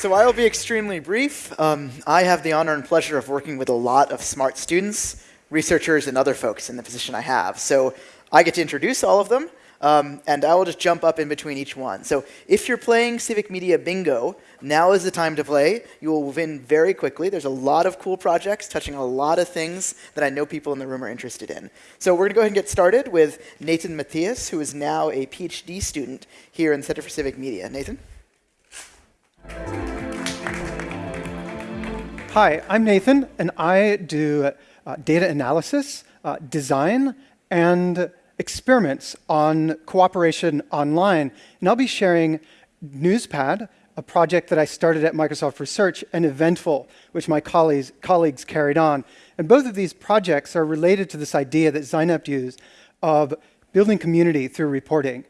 So I will be extremely brief. Um, I have the honor and pleasure of working with a lot of smart students, researchers, and other folks in the position I have. So I get to introduce all of them, um, and I will just jump up in between each one. So if you're playing Civic Media Bingo, now is the time to play. You will win very quickly. There's a lot of cool projects touching a lot of things that I know people in the room are interested in. So we're going to go ahead and get started with Nathan Matias, who is now a PhD student here in Center for Civic Media. Nathan? Hi, I'm Nathan, and I do uh, data analysis, uh, design, and experiments on cooperation online. And I'll be sharing Newspad, a project that I started at Microsoft Research, and Eventful, which my colleagues, colleagues carried on. And both of these projects are related to this idea that Zeynep used of building community through reporting.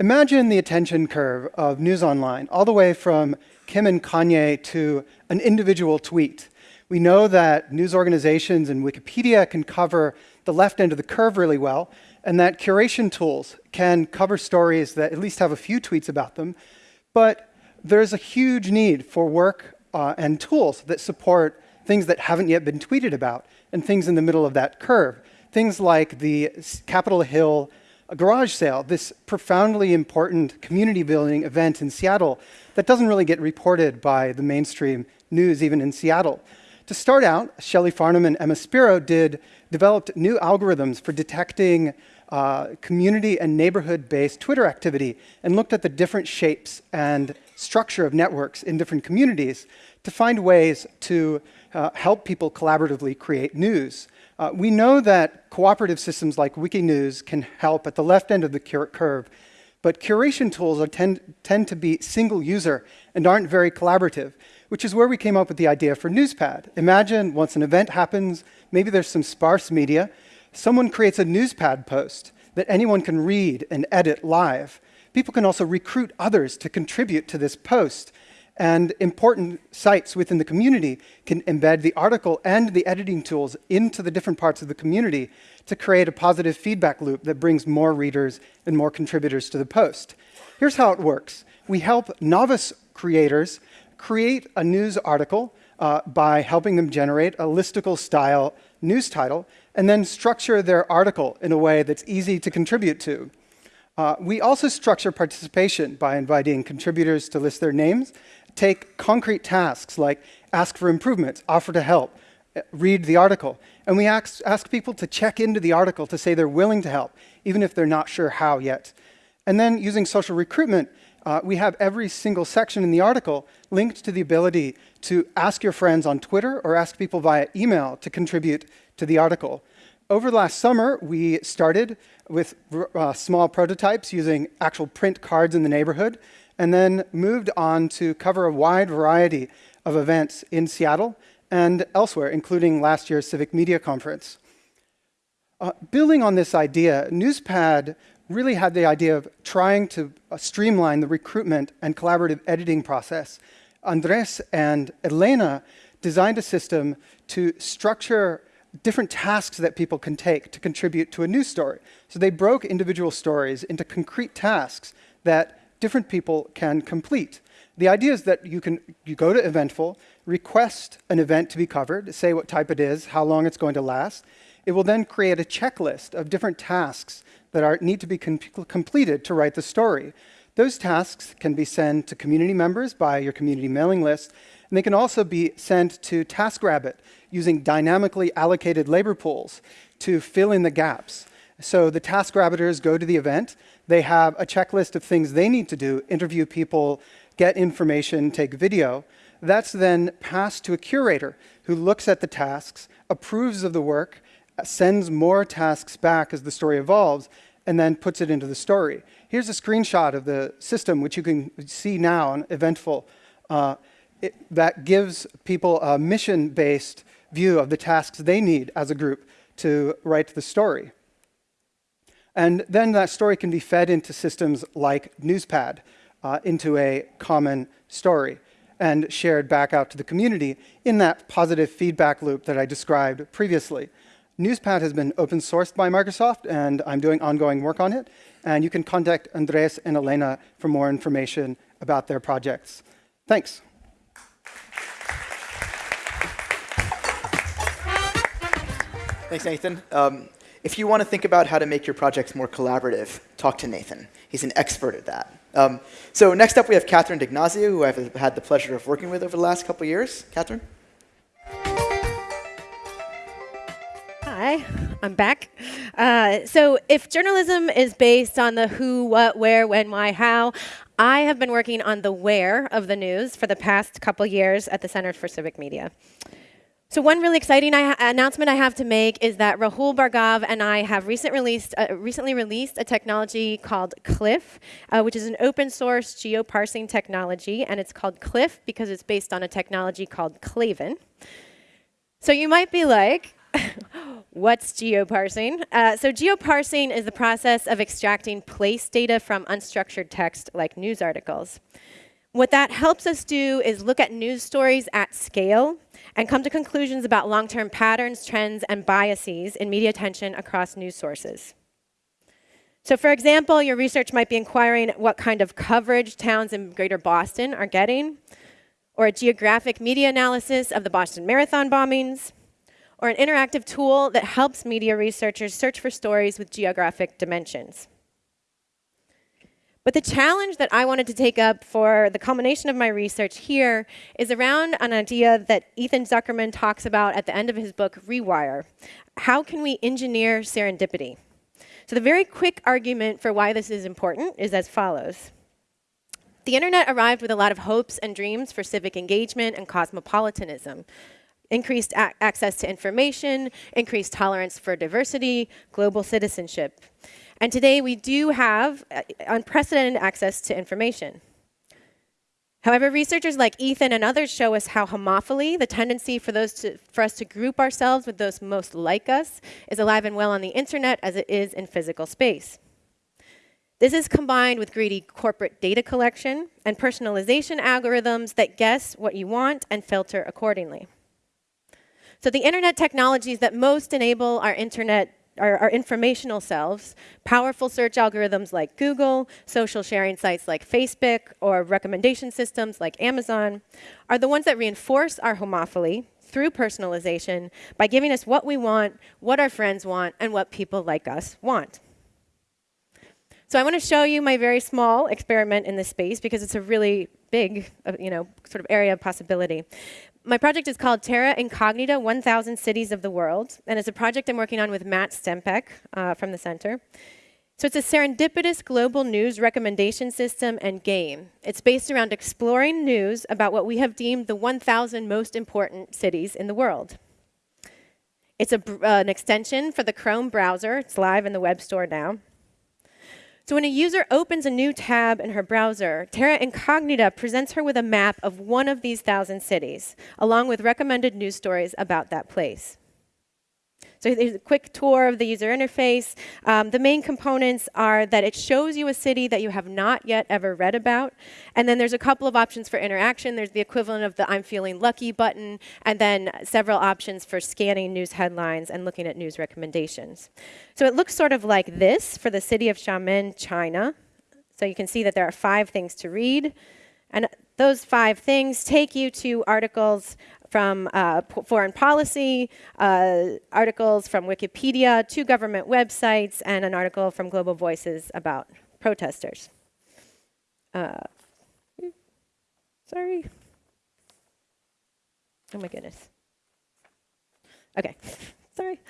Imagine the attention curve of News Online, all the way from Kim and Kanye to an individual tweet. We know that news organizations and Wikipedia can cover the left end of the curve really well, and that curation tools can cover stories that at least have a few tweets about them. But there's a huge need for work uh, and tools that support things that haven't yet been tweeted about and things in the middle of that curve. Things like the Capitol Hill garage sale, this profoundly important community building event in Seattle that doesn't really get reported by the mainstream news, even in Seattle. To start out, Shelley Farnham and Emma Spiro did, developed new algorithms for detecting uh, community and neighborhood-based Twitter activity and looked at the different shapes and structure of networks in different communities to find ways to uh, help people collaboratively create news. Uh, we know that cooperative systems like Wikinews can help at the left end of the curve but curation tools tend, tend to be single user and aren't very collaborative, which is where we came up with the idea for Newspad. Imagine once an event happens, maybe there's some sparse media, someone creates a Newspad post that anyone can read and edit live. People can also recruit others to contribute to this post. And important sites within the community can embed the article and the editing tools into the different parts of the community to create a positive feedback loop that brings more readers and more contributors to the post. Here's how it works. We help novice creators create a news article uh, by helping them generate a listicle style news title and then structure their article in a way that's easy to contribute to. Uh, we also structure participation by inviting contributors to list their names, take concrete tasks like ask for improvements, offer to help, read the article. And we ask, ask people to check into the article to say they're willing to help, even if they're not sure how yet. And then using social recruitment, uh, we have every single section in the article linked to the ability to ask your friends on Twitter or ask people via email to contribute to the article. Over the last summer, we started with uh, small prototypes using actual print cards in the neighborhood, and then moved on to cover a wide variety of events in Seattle and elsewhere, including last year's Civic Media Conference. Uh, building on this idea, Newspad really had the idea of trying to uh, streamline the recruitment and collaborative editing process. Andres and Elena designed a system to structure different tasks that people can take to contribute to a news story. So they broke individual stories into concrete tasks that different people can complete. The idea is that you can you go to Eventful, request an event to be covered, say what type it is, how long it's going to last. It will then create a checklist of different tasks that are, need to be com completed to write the story. Those tasks can be sent to community members by your community mailing list, and they can also be sent to TaskRabbit using dynamically allocated labor pools to fill in the gaps. So the TaskRabbiters go to the event, they have a checklist of things they need to do, interview people, get information, take video, that's then passed to a curator who looks at the tasks, approves of the work, sends more tasks back as the story evolves, and then puts it into the story. Here's a screenshot of the system, which you can see now on Eventful, uh, it, that gives people a mission-based view of the tasks they need as a group to write the story. And then that story can be fed into systems like Newspad, uh, into a common story and shared back out to the community in that positive feedback loop that I described previously. Newspad has been open sourced by Microsoft, and I'm doing ongoing work on it. And you can contact Andres and Elena for more information about their projects. Thanks. Thanks, Nathan. Um, if you want to think about how to make your projects more collaborative, talk to Nathan. He's an expert at that. Um, so next up, we have Catherine D'Ignazio, who I've had the pleasure of working with over the last couple years. Catherine? Hi, I'm back. Uh, so if journalism is based on the who, what, where, when, why, how, I have been working on the where of the news for the past couple years at the Center for Civic Media. So one really exciting I announcement I have to make is that Rahul Bhargava and I have recent released, uh, recently released a technology called Cliff, uh, which is an open source geoparsing technology, and it's called Cliff because it's based on a technology called CLAVIN. So you might be like, what's geoparsing? Uh, so geoparsing is the process of extracting place data from unstructured text like news articles. What that helps us do is look at news stories at scale and come to conclusions about long-term patterns, trends, and biases in media attention across news sources. So for example, your research might be inquiring what kind of coverage towns in greater Boston are getting, or a geographic media analysis of the Boston Marathon bombings, or an interactive tool that helps media researchers search for stories with geographic dimensions. But the challenge that I wanted to take up for the culmination of my research here is around an idea that Ethan Zuckerman talks about at the end of his book, Rewire. How can we engineer serendipity? So the very quick argument for why this is important is as follows. The internet arrived with a lot of hopes and dreams for civic engagement and cosmopolitanism increased access to information, increased tolerance for diversity, global citizenship. And today we do have uh, unprecedented access to information. However, researchers like Ethan and others show us how homophily, the tendency for, those to, for us to group ourselves with those most like us, is alive and well on the internet as it is in physical space. This is combined with greedy corporate data collection and personalization algorithms that guess what you want and filter accordingly. So the internet technologies that most enable our internet our, our, informational selves, powerful search algorithms like Google, social sharing sites like Facebook, or recommendation systems like Amazon, are the ones that reinforce our homophily through personalization by giving us what we want, what our friends want, and what people like us want. So I want to show you my very small experiment in this space because it's a really big, uh, you know, sort of area of possibility my project is called Terra Incognita 1000 Cities of the World, and it's a project I'm working on with Matt Stempeck uh, from the center. So it's a serendipitous global news recommendation system and game. It's based around exploring news about what we have deemed the 1,000 most important cities in the world. It's a, uh, an extension for the Chrome browser. It's live in the web store now. So when a user opens a new tab in her browser, Terra Incognita presents her with a map of one of these thousand cities, along with recommended news stories about that place. So here's a quick tour of the user interface. Um, the main components are that it shows you a city that you have not yet ever read about. And then there's a couple of options for interaction. There's the equivalent of the I'm feeling lucky button, and then several options for scanning news headlines and looking at news recommendations. So it looks sort of like this for the city of Xiamen, China. So you can see that there are five things to read. And those five things take you to articles from uh, foreign policy, uh, articles from Wikipedia, two government websites, and an article from Global Voices about protesters. Uh, sorry. Oh my goodness. Okay, sorry.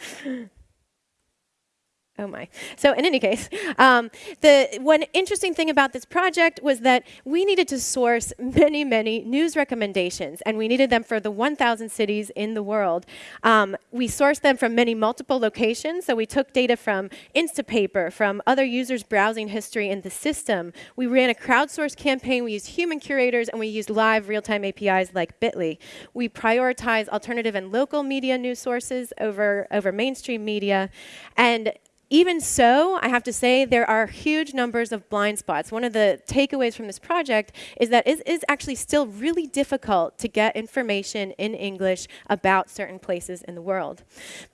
Oh my. So in any case, um, the one interesting thing about this project was that we needed to source many, many news recommendations, and we needed them for the 1,000 cities in the world. Um, we sourced them from many multiple locations, so we took data from Instapaper, from other users' browsing history in the system. We ran a crowdsourced campaign, we used human curators, and we used live real-time APIs like Bitly. We prioritized alternative and local media news sources over, over mainstream media, and even so, I have to say there are huge numbers of blind spots. One of the takeaways from this project is that it is actually still really difficult to get information in English about certain places in the world.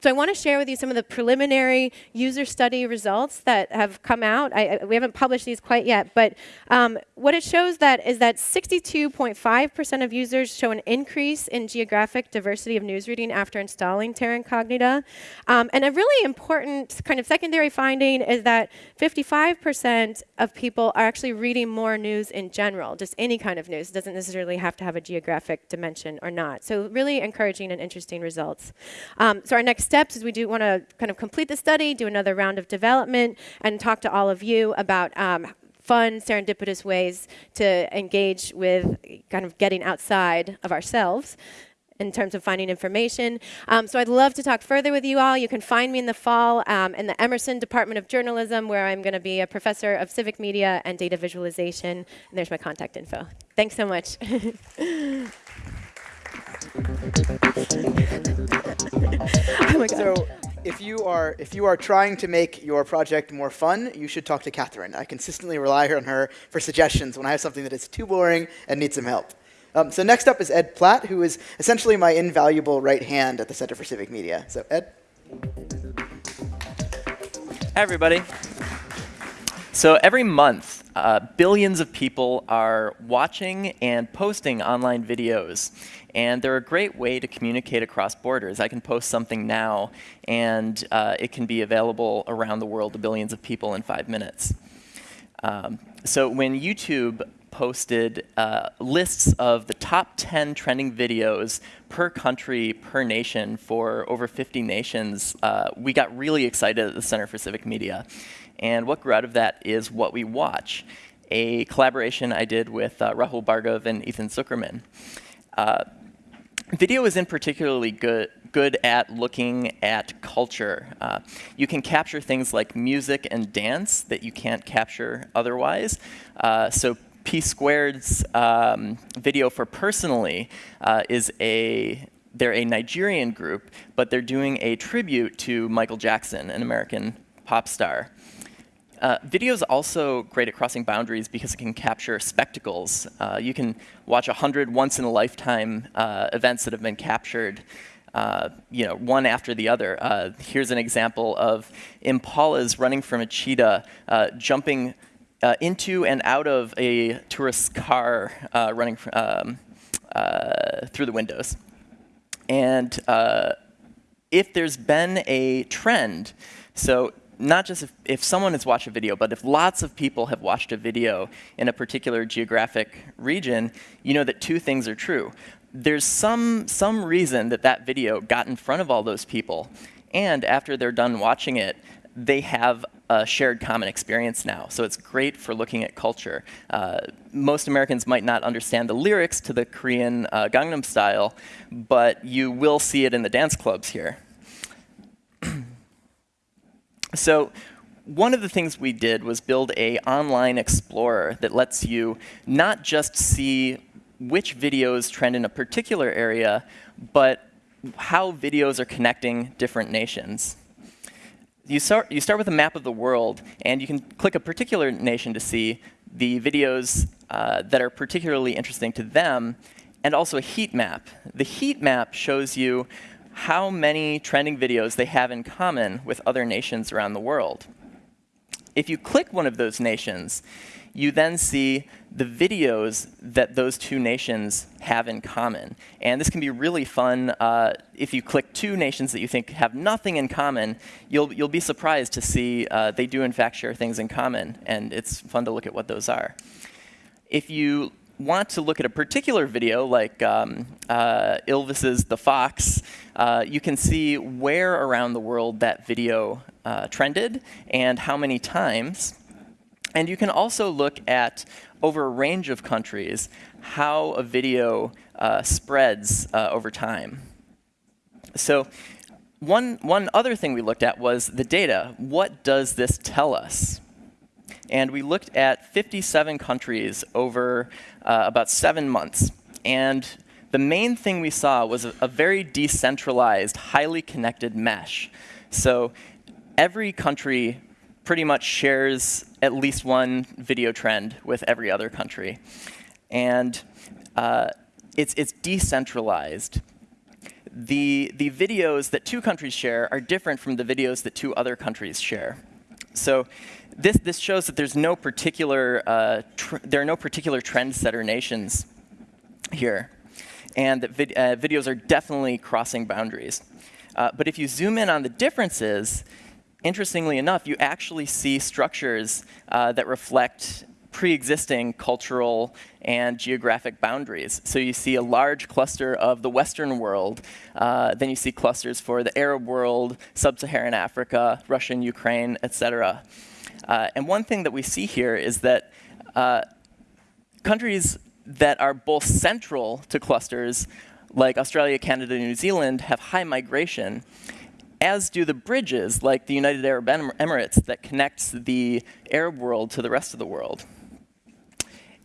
So I want to share with you some of the preliminary user study results that have come out. I, we haven't published these quite yet, but um, what it shows that is that 62.5% of users show an increase in geographic diversity of news reading after installing Terra Incognita. Um, and a really important kind of second secondary finding is that 55% of people are actually reading more news in general, just any kind of news. It doesn't necessarily have to have a geographic dimension or not. So really encouraging and interesting results. Um, so our next steps is we do want to kind of complete the study, do another round of development, and talk to all of you about um, fun, serendipitous ways to engage with kind of getting outside of ourselves in terms of finding information. Um, so I'd love to talk further with you all. You can find me in the fall um, in the Emerson Department of Journalism, where I'm going to be a professor of civic media and data visualization. And there's my contact info. Thanks so much. oh. So if you are if you are trying to make your project more fun, you should talk to Catherine. I consistently rely on her for suggestions when I have something that is too boring and needs some help. Um, so next up is Ed Platt, who is essentially my invaluable right hand at the Center for Civic Media. So Ed. Hi, everybody. So every month, uh, billions of people are watching and posting online videos. And they're a great way to communicate across borders. I can post something now, and uh, it can be available around the world to billions of people in five minutes. Um, so when YouTube posted uh, lists of the top 10 trending videos per country, per nation for over 50 nations, uh, we got really excited at the Center for Civic Media. And what grew out of that is What We Watch, a collaboration I did with uh, Rahul Bhargava and Ethan Zuckerman. Uh, video is in particularly good, good at looking at culture. Uh, you can capture things like music and dance that you can't capture otherwise. Uh, so P-Square's um, video for Personally uh, is a they're a Nigerian group, but they're doing a tribute to Michael Jackson, an American pop star. Uh, video is also great at crossing boundaries because it can capture spectacles. Uh, you can watch a 100 once-in-a-lifetime uh, events that have been captured uh, you know, one after the other. Uh, here's an example of impalas running from a cheetah, uh, jumping uh, into and out of a tourist's car uh, running um, uh, through the windows. And uh, if there's been a trend, so not just if, if someone has watched a video, but if lots of people have watched a video in a particular geographic region, you know that two things are true. There's some, some reason that that video got in front of all those people, and after they're done watching it, they have a shared common experience now. So it's great for looking at culture. Uh, most Americans might not understand the lyrics to the Korean uh, Gangnam Style, but you will see it in the dance clubs here. so one of the things we did was build a online explorer that lets you not just see which videos trend in a particular area, but how videos are connecting different nations you start, you start with a map of the world, and you can click a particular nation to see the videos uh, that are particularly interesting to them, and also a heat map. The heat map shows you how many trending videos they have in common with other nations around the world. If you click one of those nations, you then see the videos that those two nations have in common. And this can be really fun. Uh, if you click two nations that you think have nothing in common, you'll, you'll be surprised to see uh, they do in fact share things in common. And it's fun to look at what those are. If you want to look at a particular video, like um, uh, Ylvis's The Fox, uh, you can see where around the world that video uh, trended and how many times. And you can also look at, over a range of countries, how a video uh, spreads uh, over time. So one, one other thing we looked at was the data. What does this tell us? And we looked at 57 countries over uh, about seven months. And the main thing we saw was a, a very decentralized, highly connected mesh. So every country pretty much shares at least one video trend with every other country. And uh, it's, it's decentralized. The, the videos that two countries share are different from the videos that two other countries share. So this, this shows that there's no particular, uh, there are no particular trendsetter nations here. And that vid uh, videos are definitely crossing boundaries. Uh, but if you zoom in on the differences, interestingly enough, you actually see structures uh, that reflect pre-existing cultural and geographic boundaries. So you see a large cluster of the Western world. Uh, then you see clusters for the Arab world, Sub-Saharan Africa, Russia and Ukraine, et cetera. Uh, and one thing that we see here is that uh, countries that are both central to clusters, like Australia, Canada, New Zealand, have high migration, as do the bridges, like the United Arab Emirates, that connects the Arab world to the rest of the world.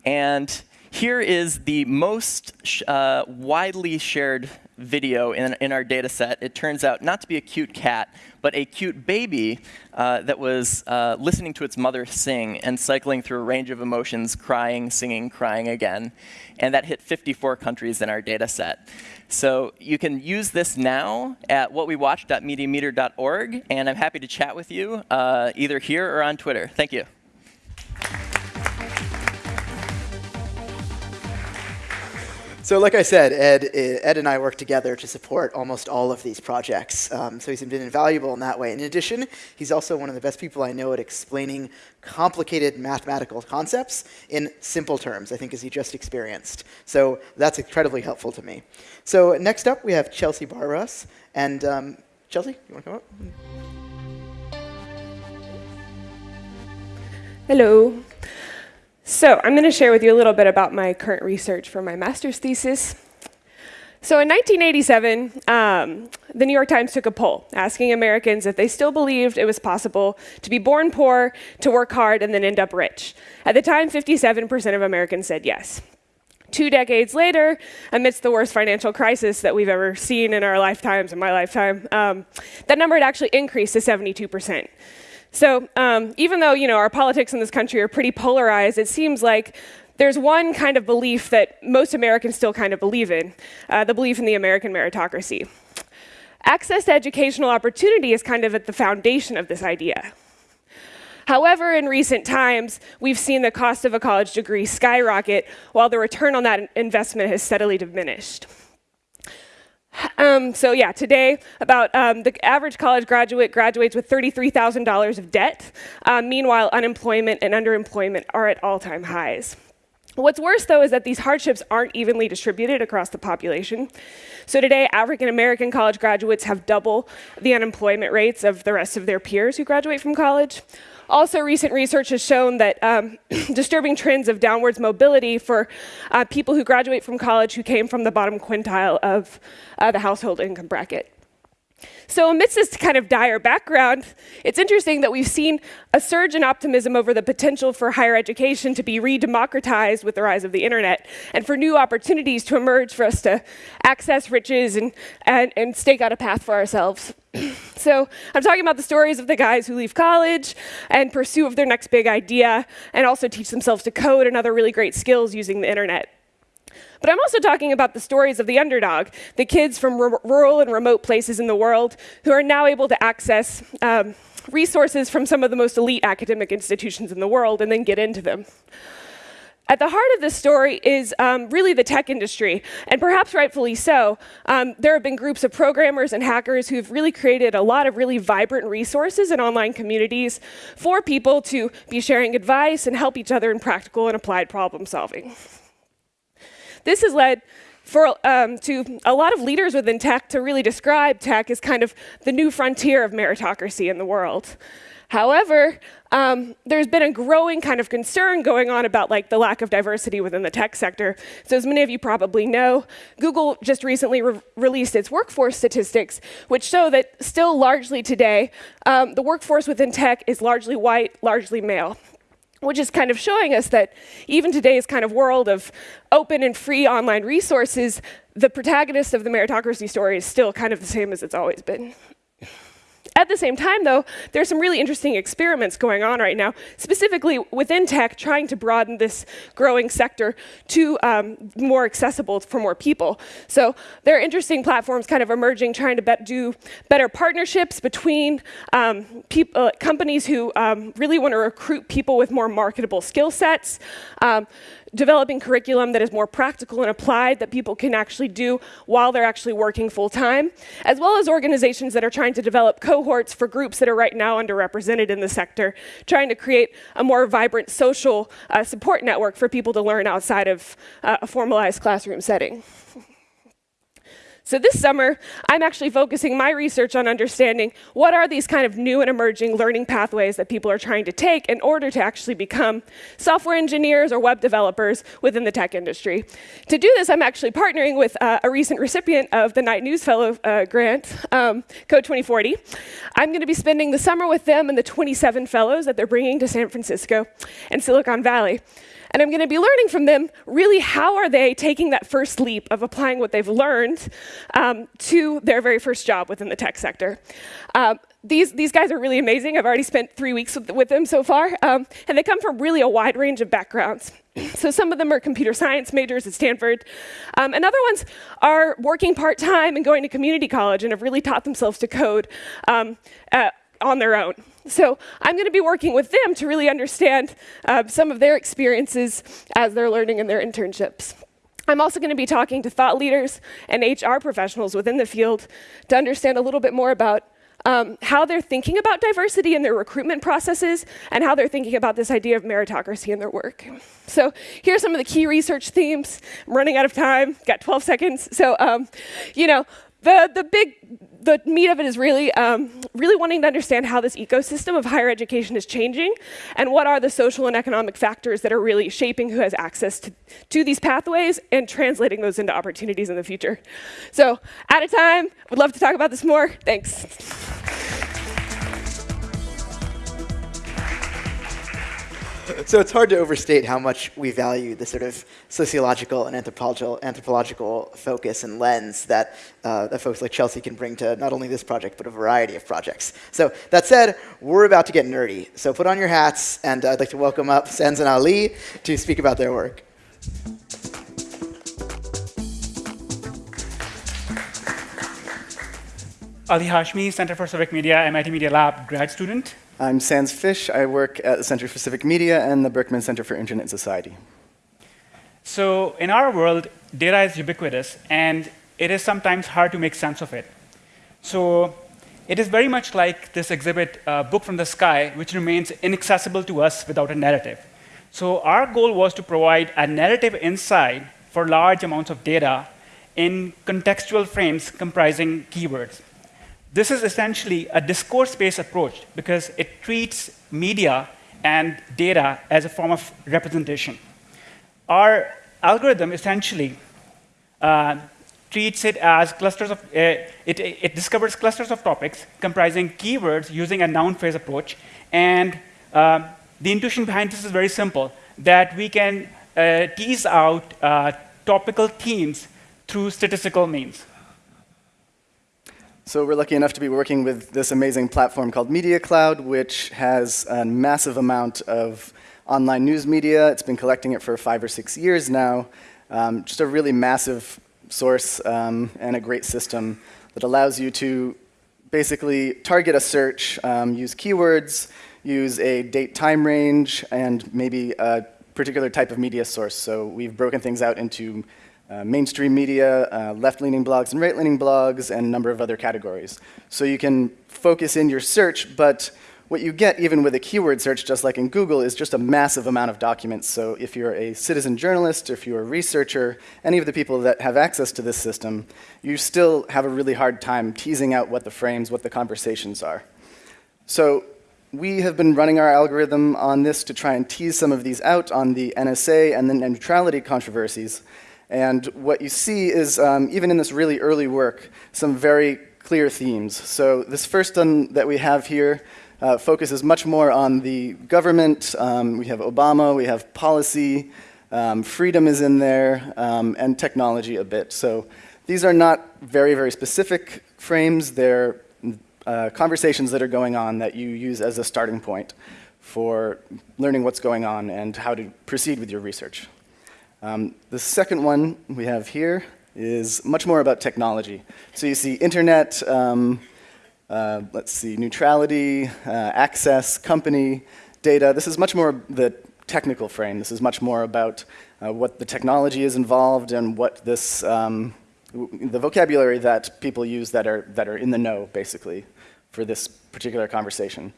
And here is the most uh, widely shared video in, in our data set. It turns out not to be a cute cat, but a cute baby uh, that was uh, listening to its mother sing and cycling through a range of emotions, crying, singing, crying again. And that hit 54 countries in our data set. So you can use this now at whatwewatch.mediameter.org, and I'm happy to chat with you uh, either here or on Twitter. Thank you. So like I said, Ed, Ed and I work together to support almost all of these projects. Um, so he's been invaluable in that way. In addition, he's also one of the best people I know at explaining complicated mathematical concepts in simple terms, I think as he just experienced. So that's incredibly helpful to me. So next up, we have Chelsea Barabas. And um, Chelsea, you want to come up? Hello. So I'm going to share with you a little bit about my current research for my master's thesis. So in 1987, um, the New York Times took a poll asking Americans if they still believed it was possible to be born poor, to work hard, and then end up rich. At the time, 57% of Americans said yes. Two decades later, amidst the worst financial crisis that we've ever seen in our lifetimes, in my lifetime, um, that number had actually increased to 72%. So um, even though you know our politics in this country are pretty polarized, it seems like there's one kind of belief that most Americans still kind of believe in, uh, the belief in the American meritocracy. Access to educational opportunity is kind of at the foundation of this idea. However, in recent times, we've seen the cost of a college degree skyrocket while the return on that investment has steadily diminished. Um, so yeah, today, about um, the average college graduate graduates with $33,000 of debt. Um, meanwhile, unemployment and underemployment are at all-time highs. What's worse, though, is that these hardships aren't evenly distributed across the population. So today, African American college graduates have double the unemployment rates of the rest of their peers who graduate from college. Also, recent research has shown that um, disturbing trends of downwards mobility for uh, people who graduate from college who came from the bottom quintile of uh, the household income bracket. So amidst this kind of dire background, it's interesting that we've seen a surge in optimism over the potential for higher education to be re-democratized with the rise of the internet, and for new opportunities to emerge for us to access riches and, and, and stake out a path for ourselves. so I'm talking about the stories of the guys who leave college and pursue of their next big idea, and also teach themselves to code and other really great skills using the internet. But I'm also talking about the stories of the underdog, the kids from rural and remote places in the world who are now able to access um, resources from some of the most elite academic institutions in the world and then get into them. At the heart of this story is um, really the tech industry, and perhaps rightfully so. Um, there have been groups of programmers and hackers who've really created a lot of really vibrant resources and online communities for people to be sharing advice and help each other in practical and applied problem solving. This has led for, um, to a lot of leaders within tech to really describe tech as kind of the new frontier of meritocracy in the world. However, um, there's been a growing kind of concern going on about like the lack of diversity within the tech sector. So as many of you probably know, Google just recently re released its workforce statistics, which show that still largely today, um, the workforce within tech is largely white, largely male which is kind of showing us that even today's kind of world of open and free online resources, the protagonist of the meritocracy story is still kind of the same as it's always been. At the same time, though, there's some really interesting experiments going on right now, specifically within tech, trying to broaden this growing sector to um, more accessible for more people. So there are interesting platforms kind of emerging, trying to bet do better partnerships between um, uh, companies who um, really want to recruit people with more marketable skill sets. Developing curriculum that is more practical and applied that people can actually do while they're actually working full time, as well as organizations that are trying to develop cohorts for groups that are right now underrepresented in the sector, trying to create a more vibrant social uh, support network for people to learn outside of uh, a formalized classroom setting. So this summer, I'm actually focusing my research on understanding what are these kind of new and emerging learning pathways that people are trying to take in order to actually become software engineers or web developers within the tech industry. To do this, I'm actually partnering with uh, a recent recipient of the Knight News Fellow uh, grant, um, Code 2040. I'm going to be spending the summer with them and the 27 fellows that they're bringing to San Francisco and Silicon Valley. And I'm going to be learning from them really how are they taking that first leap of applying what they've learned um, to their very first job within the tech sector. Um, these, these guys are really amazing. I've already spent three weeks with, with them so far. Um, and they come from really a wide range of backgrounds. so some of them are computer science majors at Stanford. Um, and other ones are working part-time and going to community college and have really taught themselves to code um, uh, on their own. So I'm going to be working with them to really understand uh, some of their experiences as they're learning in their internships. I'm also going to be talking to thought leaders and HR professionals within the field to understand a little bit more about um, how they're thinking about diversity in their recruitment processes and how they're thinking about this idea of meritocracy in their work. So here are some of the key research themes. I'm running out of time, got 12 seconds. So, um, you know, the, the big the meat of it is really, um, really wanting to understand how this ecosystem of higher education is changing and what are the social and economic factors that are really shaping who has access to, to these pathways and translating those into opportunities in the future. So out of time, would love to talk about this more. Thanks. So it's hard to overstate how much we value the sort of sociological and anthropological, anthropological focus and lens that, uh, that folks like Chelsea can bring to not only this project, but a variety of projects. So that said, we're about to get nerdy. So put on your hats, and I'd like to welcome up Sands and Ali to speak about their work. Ali Hashmi, Center for Civic Media, MIT Media Lab grad student. I'm Sands Fish. I work at the Center for Civic Media and the Berkman Center for Internet Society. So in our world, data is ubiquitous, and it is sometimes hard to make sense of it. So it is very much like this exhibit, uh, Book from the Sky, which remains inaccessible to us without a narrative. So our goal was to provide a narrative insight for large amounts of data in contextual frames comprising keywords. This is essentially a discourse-based approach because it treats media and data as a form of representation. Our algorithm essentially uh, treats it as clusters of, uh, it, it, discovers clusters of topics comprising keywords using a noun phrase approach. And uh, the intuition behind this is very simple, that we can uh, tease out uh, topical themes through statistical means. So we're lucky enough to be working with this amazing platform called Media Cloud, which has a massive amount of online news media. It's been collecting it for five or six years now. Um, just a really massive source um, and a great system that allows you to basically target a search, um, use keywords, use a date time range, and maybe a particular type of media source. So we've broken things out into uh, mainstream media, uh, left-leaning blogs and right-leaning blogs, and a number of other categories. So you can focus in your search, but what you get even with a keyword search, just like in Google, is just a massive amount of documents. So if you're a citizen journalist, if you're a researcher, any of the people that have access to this system, you still have a really hard time teasing out what the frames, what the conversations are. So we have been running our algorithm on this to try and tease some of these out on the NSA and the neutrality controversies. And what you see is, um, even in this really early work, some very clear themes. So this first one that we have here uh, focuses much more on the government. Um, we have Obama, we have policy, um, freedom is in there, um, and technology a bit. So these are not very, very specific frames. They're uh, conversations that are going on that you use as a starting point for learning what's going on and how to proceed with your research. Um, the second one we have here is much more about technology. So you see internet, um, uh, let's see, neutrality, uh, access, company, data. This is much more the technical frame. This is much more about uh, what the technology is involved and what this, um, the vocabulary that people use that are, that are in the know, basically, for this particular conversation.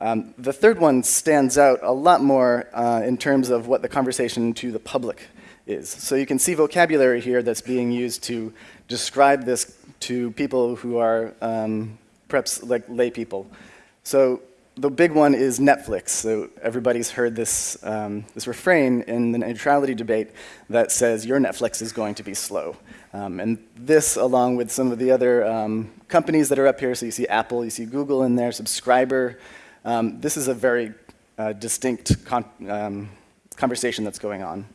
Um, the third one stands out a lot more uh, in terms of what the conversation to the public is. So you can see vocabulary here that's being used to describe this to people who are um, perhaps like lay people. So the big one is Netflix. So everybody's heard this, um, this refrain in the neutrality debate that says your Netflix is going to be slow. Um, and this, along with some of the other um, companies that are up here, so you see Apple, you see Google in there, Subscriber, um, this is a very uh, distinct con um, conversation that's going on.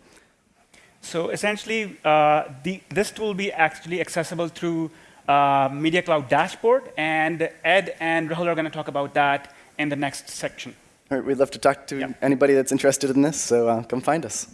So essentially, uh, the, this tool will be actually accessible through uh, Media Cloud dashboard, and Ed and Rahul are going to talk about that in the next section. All right, we'd love to talk to yeah. anybody that's interested in this, so uh, come find us.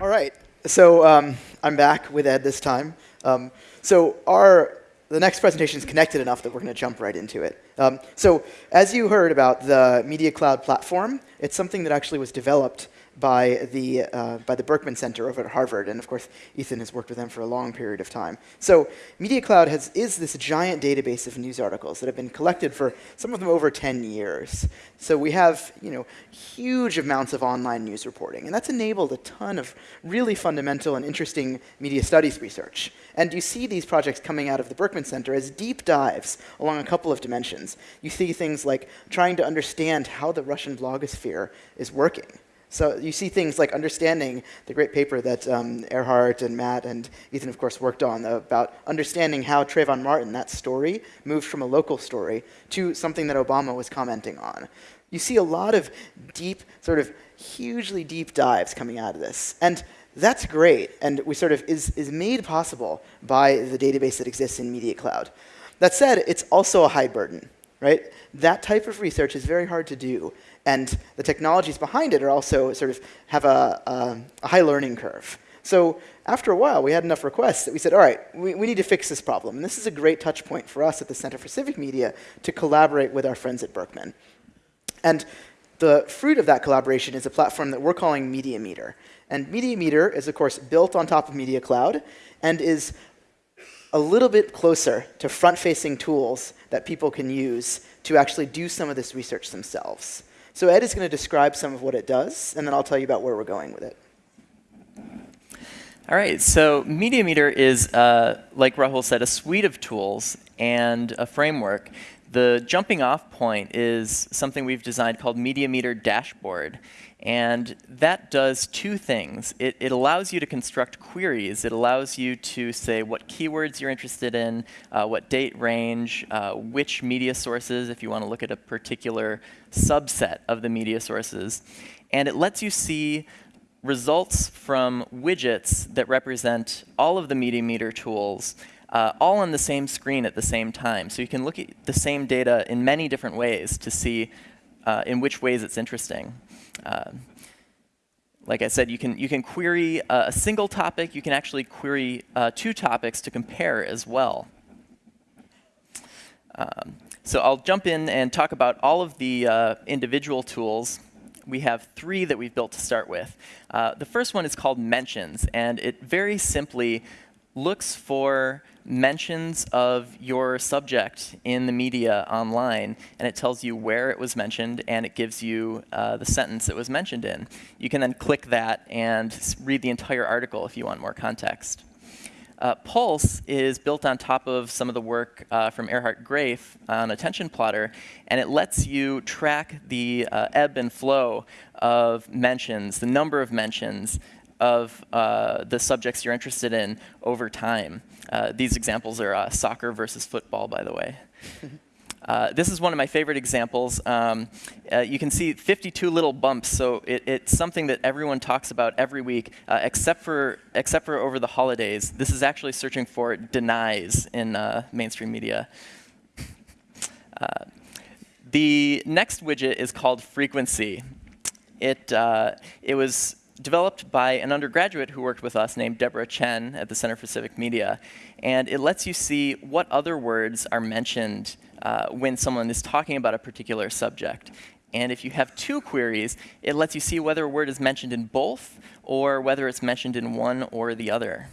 All right, so um, I'm back with Ed this time. Um, so our the next presentation is connected enough that we're going to jump right into it. Um, so as you heard about the Media Cloud platform, it's something that actually was developed by the, uh, by the Berkman Center over at Harvard. And of course, Ethan has worked with them for a long period of time. So Media Cloud has, is this giant database of news articles that have been collected for some of them over 10 years. So we have you know, huge amounts of online news reporting. And that's enabled a ton of really fundamental and interesting media studies research. And you see these projects coming out of the Berkman Center as deep dives along a couple of dimensions. You see things like trying to understand how the Russian blogosphere is working. So you see things like understanding the great paper that um, Erhardt and Matt and Ethan, of course, worked on about understanding how Trayvon Martin, that story, moved from a local story to something that Obama was commenting on. You see a lot of deep, sort of hugely deep dives coming out of this. And that's great, and we sort of is, is made possible by the database that exists in Media Cloud. That said, it's also a high burden, right? That type of research is very hard to do. And the technologies behind it are also sort of have a, a, a high learning curve. So after a while, we had enough requests that we said, all right, we, we need to fix this problem. And this is a great touch point for us at the Center for Civic Media to collaborate with our friends at Berkman. And the fruit of that collaboration is a platform that we're calling Media Meter. And Media Meter is, of course, built on top of Media Cloud and is a little bit closer to front-facing tools that people can use to actually do some of this research themselves. So Ed is going to describe some of what it does, and then I'll tell you about where we're going with it. All right, so MediaMeter is, uh, like Rahul said, a suite of tools and a framework. The jumping off point is something we've designed called MediaMeter Dashboard. And that does two things. It, it, allows you to construct queries. It allows you to say what keywords you're interested in, uh, what date range, uh, which media sources, if you want to look at a particular subset of the media sources. And it lets you see results from widgets that represent all of the Media Meter tools uh, all on the same screen at the same time. So you can look at the same data in many different ways to see uh, in which ways it's interesting. Uh, like I said, you can, you can query a single topic. You can actually query uh, two topics to compare as well. Um, so I'll jump in and talk about all of the uh, individual tools. We have three that we've built to start with. Uh, the first one is called Mentions, and it very simply looks for mentions of your subject in the media online, and it tells you where it was mentioned, and it gives you uh, the sentence it was mentioned in. You can then click that and read the entire article if you want more context. Uh, Pulse is built on top of some of the work uh, from Erhardt Graeff on Attention Plotter, and it lets you track the uh, ebb and flow of mentions, the number of mentions, of uh, the subjects you're interested in over time. Uh, these examples are uh, soccer versus football, by the way. Uh, this is one of my favorite examples. Um, uh, you can see 52 little bumps, so it, it's something that everyone talks about every week, uh, except for except for over the holidays. This is actually searching for denies in uh, mainstream media. Uh, the next widget is called frequency. It uh, it was developed by an undergraduate who worked with us named Deborah Chen at the Center for Civic Media. And it lets you see what other words are mentioned uh, when someone is talking about a particular subject. And if you have two queries, it lets you see whether a word is mentioned in both or whether it's mentioned in one or the other.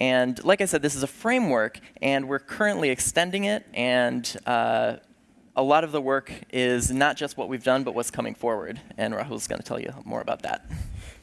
And like I said, this is a framework, and we're currently extending it, and uh, a lot of the work is not just what we've done, but what's coming forward. And Rahul's going to tell you more about that.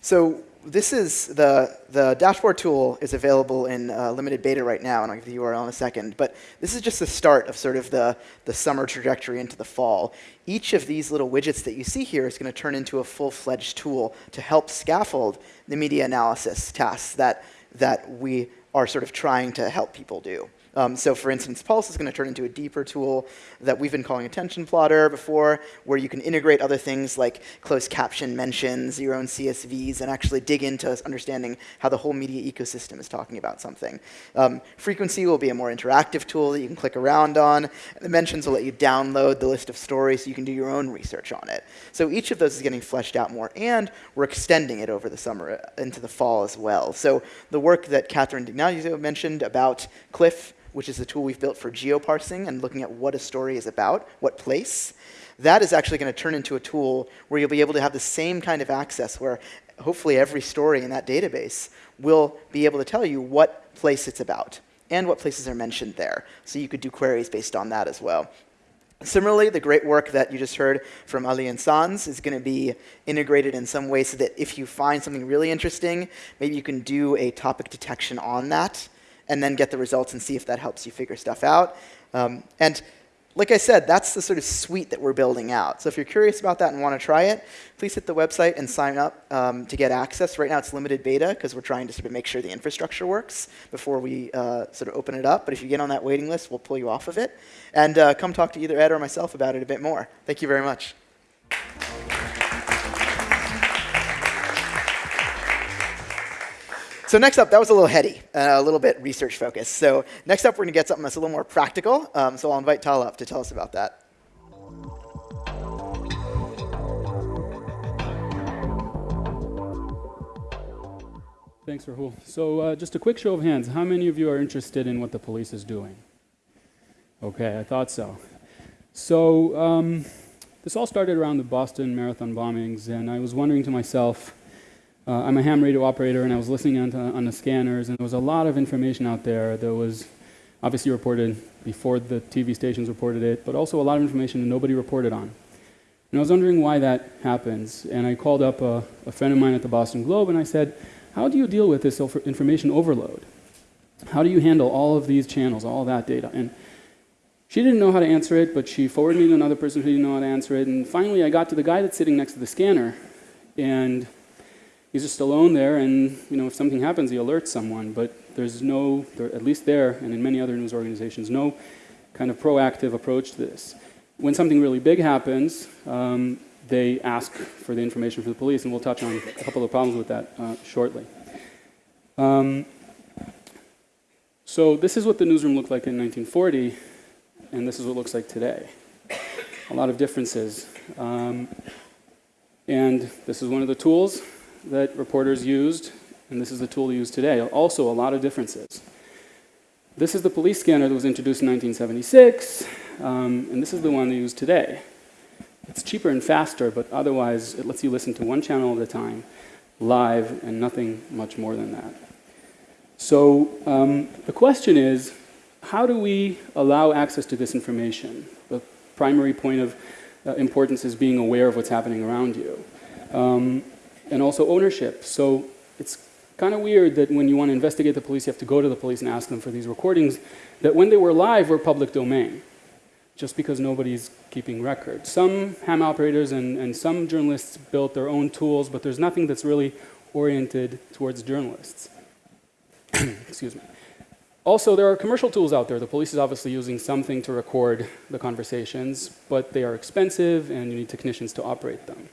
So this is the, the dashboard tool is available in uh, limited beta right now, and I'll give the URL in a second. But this is just the start of sort of the, the summer trajectory into the fall. Each of these little widgets that you see here is going to turn into a full-fledged tool to help scaffold the media analysis tasks that, that we are sort of trying to help people do. Um, so for instance, Pulse is going to turn into a deeper tool that we've been calling attention plotter before, where you can integrate other things like closed caption mentions, your own CSVs, and actually dig into understanding how the whole media ecosystem is talking about something. Um, frequency will be a more interactive tool that you can click around on. The mentions will let you download the list of stories so you can do your own research on it. So each of those is getting fleshed out more, and we're extending it over the summer uh, into the fall as well. So the work that Catherine D'Ignazio mentioned about Cliff which is the tool we've built for geoparsing and looking at what a story is about, what place. That is actually going to turn into a tool where you'll be able to have the same kind of access where hopefully every story in that database will be able to tell you what place it's about and what places are mentioned there. So you could do queries based on that as well. Similarly, the great work that you just heard from Ali and Sands is going to be integrated in some way so that if you find something really interesting, maybe you can do a topic detection on that and then get the results and see if that helps you figure stuff out. Um, and like I said, that's the sort of suite that we're building out. So if you're curious about that and want to try it, please hit the website and sign up um, to get access. Right now it's limited beta because we're trying to sort of make sure the infrastructure works before we uh, sort of open it up. But if you get on that waiting list, we'll pull you off of it. And uh, come talk to either Ed or myself about it a bit more. Thank you very much. So next up, that was a little heady, uh, a little bit research focused. So next up, we're going to get something that's a little more practical. Um, so I'll invite Tal up to tell us about that. Thanks, Rahul. So uh, just a quick show of hands. How many of you are interested in what the police is doing? Okay, I thought so. So um, this all started around the Boston Marathon bombings, and I was wondering to myself, uh, I'm a ham radio operator, and I was listening on, to, on the scanners, and there was a lot of information out there that was obviously reported before the TV stations reported it, but also a lot of information that nobody reported on. And I was wondering why that happens, and I called up a, a friend of mine at the Boston Globe, and I said, how do you deal with this information overload? How do you handle all of these channels, all that data? And she didn't know how to answer it, but she forwarded me to another person who didn't know how to answer it. And finally, I got to the guy that's sitting next to the scanner. And he's just alone there, and you know, if something happens, he alerts someone. But there's no, there, at least there, and in many other news organizations, no kind of proactive approach to this. When something really big happens, um, they ask for the information from the police, and we'll touch on a couple of problems with that uh, shortly. Um, so this is what the newsroom looked like in 1940, and this is what it looks like today. A lot of differences. Um, and this is one of the tools that reporters used, and this is the tool used today. Also, a lot of differences. This is the police scanner that was introduced in 1976, um, and this is the one they use today. It's cheaper and faster, but otherwise it lets you listen to one channel at a time, live, and nothing much more than that. So um, the question is, how do we allow access to this information? The primary point of uh, importance is being aware of what's happening around you. Um, and also ownership. So it's kind of weird that when you want to investigate the police, you have to go to the police and ask them for these recordings that when they were live were public domain, just because nobody's keeping records. Some ham operators and, and some journalists built their own tools, but there's nothing that's really oriented towards journalists. Excuse me. Also, there are commercial tools out there. The police is obviously using something to record the conversations, but they are expensive and you need technicians to operate them.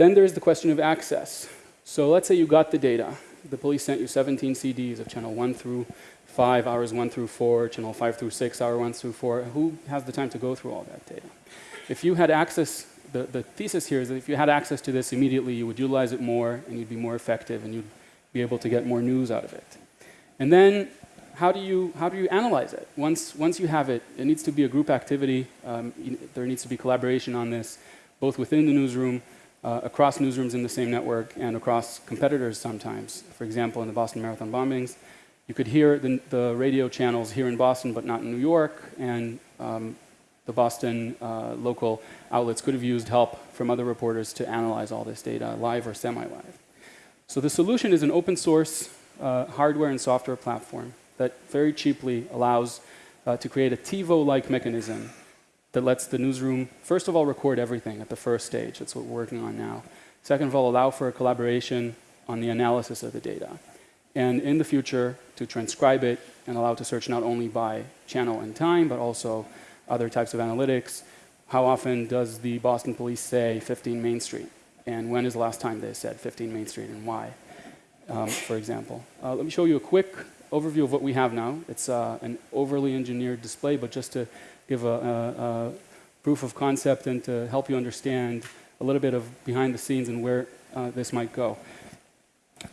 Then there's the question of access. So let's say you got the data. The police sent you 17 CDs of channel 1 through 5, hours 1 through 4, channel 5 through 6, hour 1 through 4. Who has the time to go through all that data? If you had access, the, the thesis here is that if you had access to this immediately, you would utilize it more and you'd be more effective and you'd be able to get more news out of it. And then how do you, how do you analyze it? Once, once you have it, it needs to be a group activity. Um, there needs to be collaboration on this, both within the newsroom, uh, across newsrooms in the same network, and across competitors sometimes. For example, in the Boston Marathon bombings, you could hear the, the radio channels here in Boston, but not in New York, and um, the Boston uh, local outlets could have used help from other reporters to analyze all this data, live or semi-live. So the solution is an open source uh, hardware and software platform that very cheaply allows uh, to create a TiVo-like mechanism that lets the newsroom, first of all, record everything at the first stage. That's what we're working on now. Second of all, allow for a collaboration on the analysis of the data. And in the future, to transcribe it and allow to search not only by channel and time, but also other types of analytics. How often does the Boston police say 15 Main Street? And when is the last time they said 15 Main Street and why, um, for example? Uh, let me show you a quick overview of what we have now. It's uh, an overly engineered display, but just to give a, a, a, proof of concept and to help you understand a little bit of behind the scenes and where uh, this might go.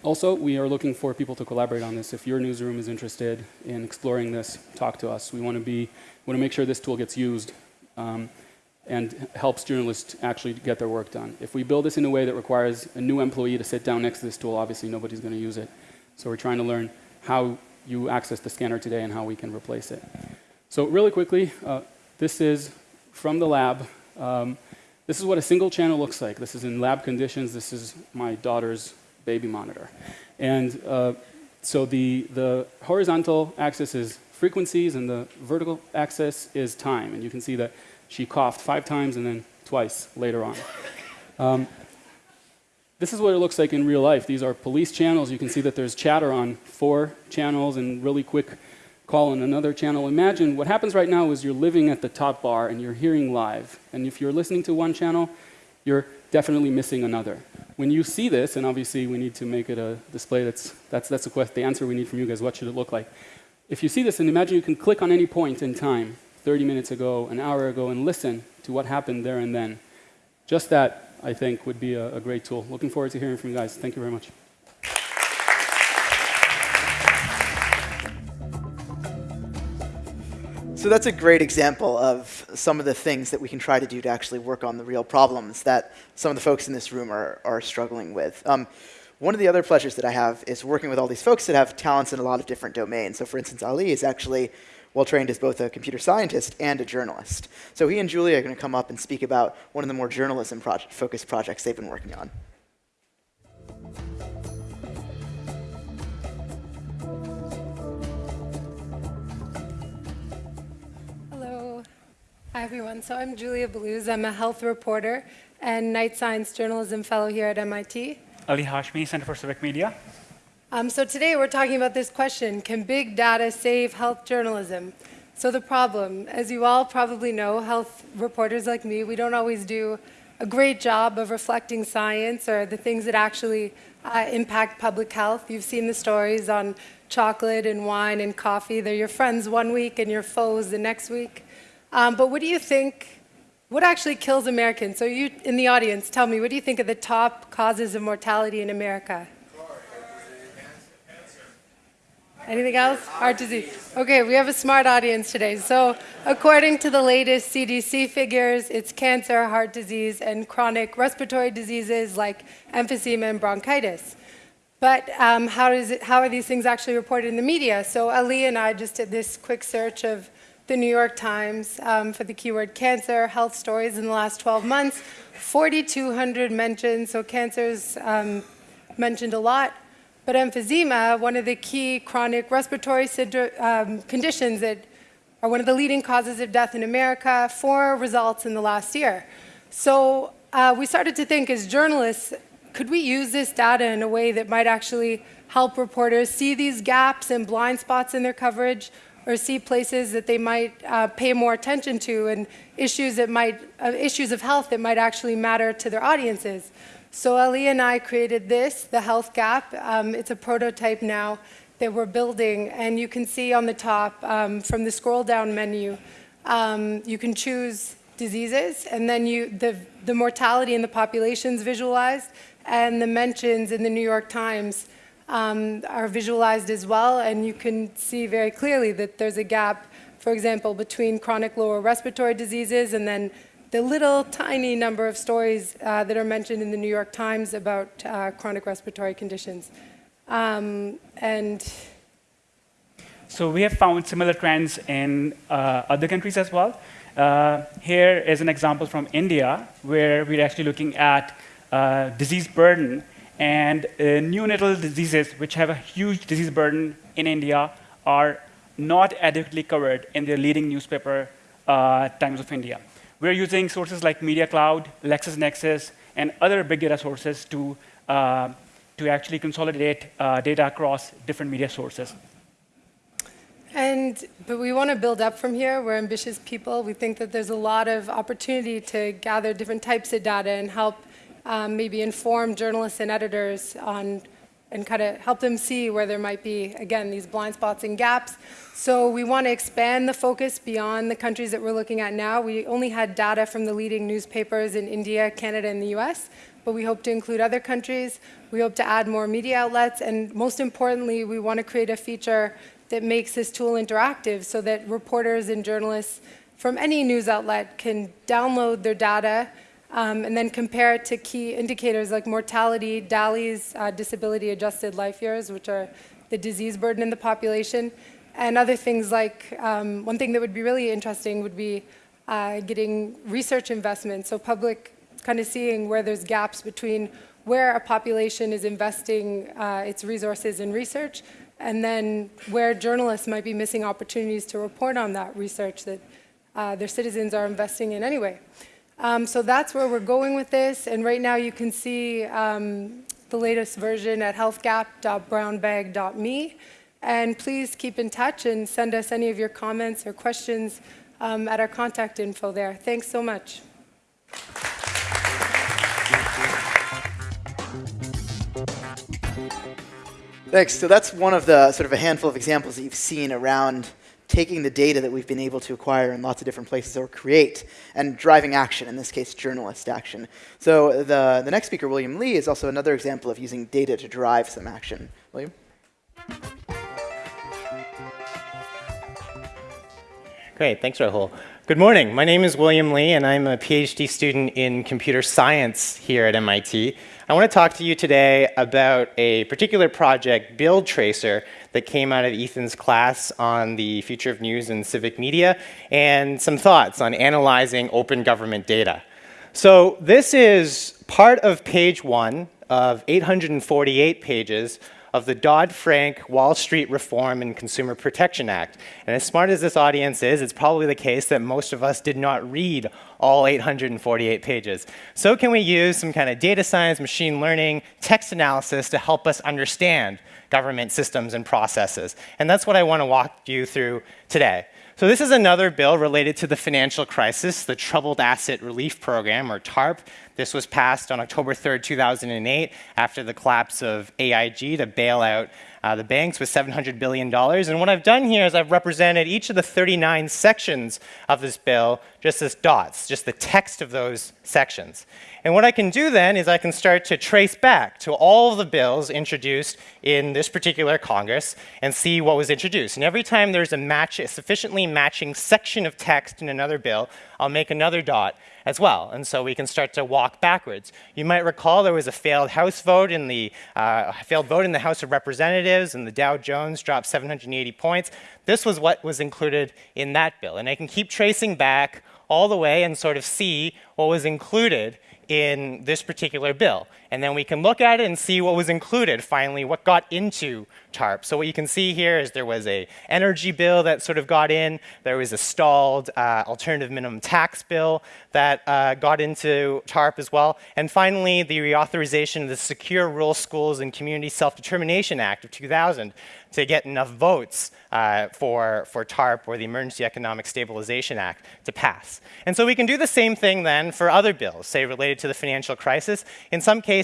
Also, we are looking for people to collaborate on this. If your newsroom is interested in exploring this, talk to us. We want to be, want to make sure this tool gets used um, and helps journalists actually get their work done. If we build this in a way that requires a new employee to sit down next to this tool, obviously nobody's going to use it. So we're trying to learn how you access the scanner today and how we can replace it. So really quickly, uh, this is from the lab. Um, this is what a single channel looks like. This is in lab conditions. This is my daughter's baby monitor. And uh, so the, the horizontal axis is frequencies and the vertical axis is time. And you can see that she coughed five times and then twice later on. Um, this is what it looks like in real life. These are police channels. You can see that there's chatter on four channels and really quick call on another channel. Imagine what happens right now is you're living at the top bar and you're hearing live. And if you're listening to one channel, you're definitely missing another. When you see this, and obviously we need to make it a display that's, that's, that's the, question, the answer we need from you guys, what should it look like? If you see this, and imagine you can click on any point in time, 30 minutes ago, an hour ago, and listen to what happened there and then. Just that I think would be a, a great tool. Looking forward to hearing from you guys. Thank you very much. So that's a great example of some of the things that we can try to do to actually work on the real problems that some of the folks in this room are, are struggling with. Um, one of the other pleasures that I have is working with all these folks that have talents in a lot of different domains. So for instance, Ali is actually well trained as both a computer scientist and a journalist. So he and Julia are going to come up and speak about one of the more journalism focused projects they've been working on. Hi, everyone. So I'm Julia Belluz. I'm a health reporter and Knight Science Journalism Fellow here at MIT. Ali Hashmi, Center for Civic Media. Um, so today we're talking about this question, can big data save health journalism? So the problem, as you all probably know, health reporters like me, we don't always do a great job of reflecting science or the things that actually uh, impact public health. You've seen the stories on chocolate and wine and coffee. They're your friends one week and your foes the next week. Um, but what do you think, what actually kills Americans? So you in the audience, tell me, what do you think are the top causes of mortality in America? Anything else? Heart disease. Okay, we have a smart audience today. So, according to the latest CDC figures, it's cancer, heart disease, and chronic respiratory diseases like emphysema and bronchitis. But um, how, does it, how are these things actually reported in the media? So, Ali and I just did this quick search of the New York Times um, for the keyword cancer, health stories in the last 12 months. 4,200 mentions, so cancer's um, mentioned a lot. But emphysema, one of the key chronic respiratory um, conditions that are one of the leading causes of death in America, four results in the last year. So uh, we started to think as journalists, could we use this data in a way that might actually help reporters see these gaps and blind spots in their coverage or see places that they might uh, pay more attention to and issues that might uh, issues of health that might actually matter to their audiences. So Ali and I created this, the Health Gap. Um, it's a prototype now that we're building, and you can see on the top um, from the scroll down menu, um, you can choose diseases, and then you the the mortality in the populations visualized, and the mentions in the New York Times um, are visualized as well, and you can see very clearly that there's a gap, for example, between chronic lower respiratory diseases and then the little tiny number of stories uh, that are mentioned in the New York Times about uh, chronic respiratory conditions. Um, and so we have found similar trends in uh, other countries as well. Uh, here is an example from India, where we're actually looking at uh, disease burden and uh, neonatal diseases, which have a huge disease burden in India, are not adequately covered in the leading newspaper, Times of India. We're using sources like Media Cloud, LexisNexis, and other big data sources to, uh, to actually consolidate uh, data across different media sources. And, but we want to build up from here. We're ambitious people. We think that there's a lot of opportunity to gather different types of data and help um, maybe inform journalists and editors on and kind of help them see where there might be, again, these blind spots and gaps. So we want to expand the focus beyond the countries that we're looking at now. We only had data from the leading newspapers in India, Canada, and the US, but we hope to include other countries. We hope to add more media outlets, and most importantly, we want to create a feature that makes this tool interactive so that reporters and journalists from any news outlet can download their data um, and then compare it to key indicators like mortality, DALY's uh, disability adjusted life years, which are the disease burden in the population, and other things like, um, one thing that would be really interesting would be uh, getting research investment, so public kind of seeing where there's gaps between where a population is investing uh, its resources in research and then where journalists might be missing opportunities to report on that research that uh, their citizens are investing in anyway. Um, so that's where we're going with this. And right now you can see um, the latest version at healthgap.brownbag.me. And please keep in touch and send us any of your comments or questions um, at our contact info there. Thanks so much. Thanks. So that's one of the sort of a handful of examples that you've seen around taking the data that we've been able to acquire in lots of different places or create and driving action, in this case, journalist action. So the, the next speaker, William Li, is also another example of using data to drive some action. William? Great, thanks, Rahul. Good morning. My name is William Li, and I'm a PhD student in computer science here at MIT. I want to talk to you today about a particular project, Bill Tracer, that came out of Ethan's class on the future of news and civic media, and some thoughts on analyzing open government data. So this is part of page one of 848 pages of the Dodd-Frank Wall Street Reform and Consumer Protection Act. And as smart as this audience is, it's probably the case that most of us did not read all 848 pages. So can we use some kind of data science, machine learning, text analysis to help us understand government systems and processes? And that's what I want to walk you through today. So this is another bill related to the financial crisis, the Troubled Asset Relief Program, or TARP. This was passed on October 3rd, 2008, after the collapse of AIG to bail out uh, the banks with $700 billion. And what I've done here is I've represented each of the 39 sections of this bill just as dots, just the text of those sections. And what I can do then is I can start to trace back to all the bills introduced in this particular Congress and see what was introduced. And every time there's a match, a sufficiently matching section of text in another bill, I'll make another dot as well. And so we can start to walk backwards. You might recall there was a failed House vote in the uh, failed vote in the House of Representatives, and the Dow Jones dropped 780 points. This was what was included in that bill. And I can keep tracing back all the way and sort of see what was included in this particular bill. And then we can look at it and see what was included, finally, what got into TARP. So what you can see here is there was a energy bill that sort of got in. There was a stalled uh, alternative minimum tax bill that uh, got into TARP as well. And finally, the reauthorization of the Secure Rural Schools and Community Self-Determination Act of 2000 to get enough votes uh, for, for TARP or the Emergency Economic Stabilization Act to pass. And so we can do the same thing then for other bills, say related to the financial crisis. In some cases,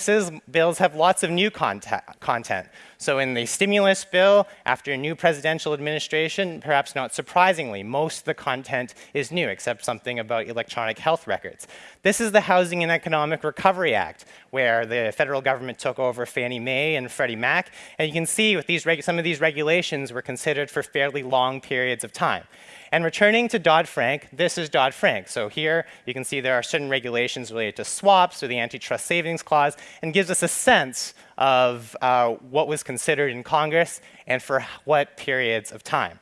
bills have lots of new content. So in the stimulus bill, after a new presidential administration, perhaps not surprisingly, most of the content is new, except something about electronic health records. This is the Housing and Economic Recovery Act, where the federal government took over Fannie Mae and Freddie Mac. And you can see with these some of these regulations were considered for fairly long periods of time. And returning to Dodd-Frank, this is Dodd-Frank. So here you can see there are certain regulations related to swaps or the antitrust savings clause and gives us a sense of uh, what was considered in Congress and for what periods of time.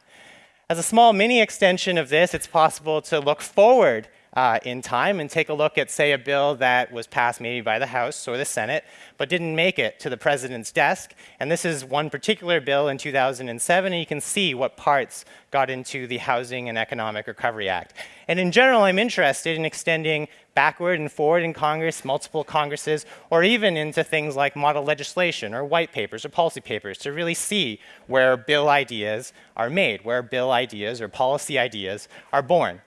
As a small mini extension of this, it's possible to look forward uh, in time and take a look at, say, a bill that was passed maybe by the House or the Senate, but didn't make it to the president's desk. And this is one particular bill in 2007, and you can see what parts got into the Housing and Economic Recovery Act. And in general, I'm interested in extending backward and forward in Congress, multiple Congresses, or even into things like model legislation or white papers or policy papers to really see where bill ideas are made, where bill ideas or policy ideas are born.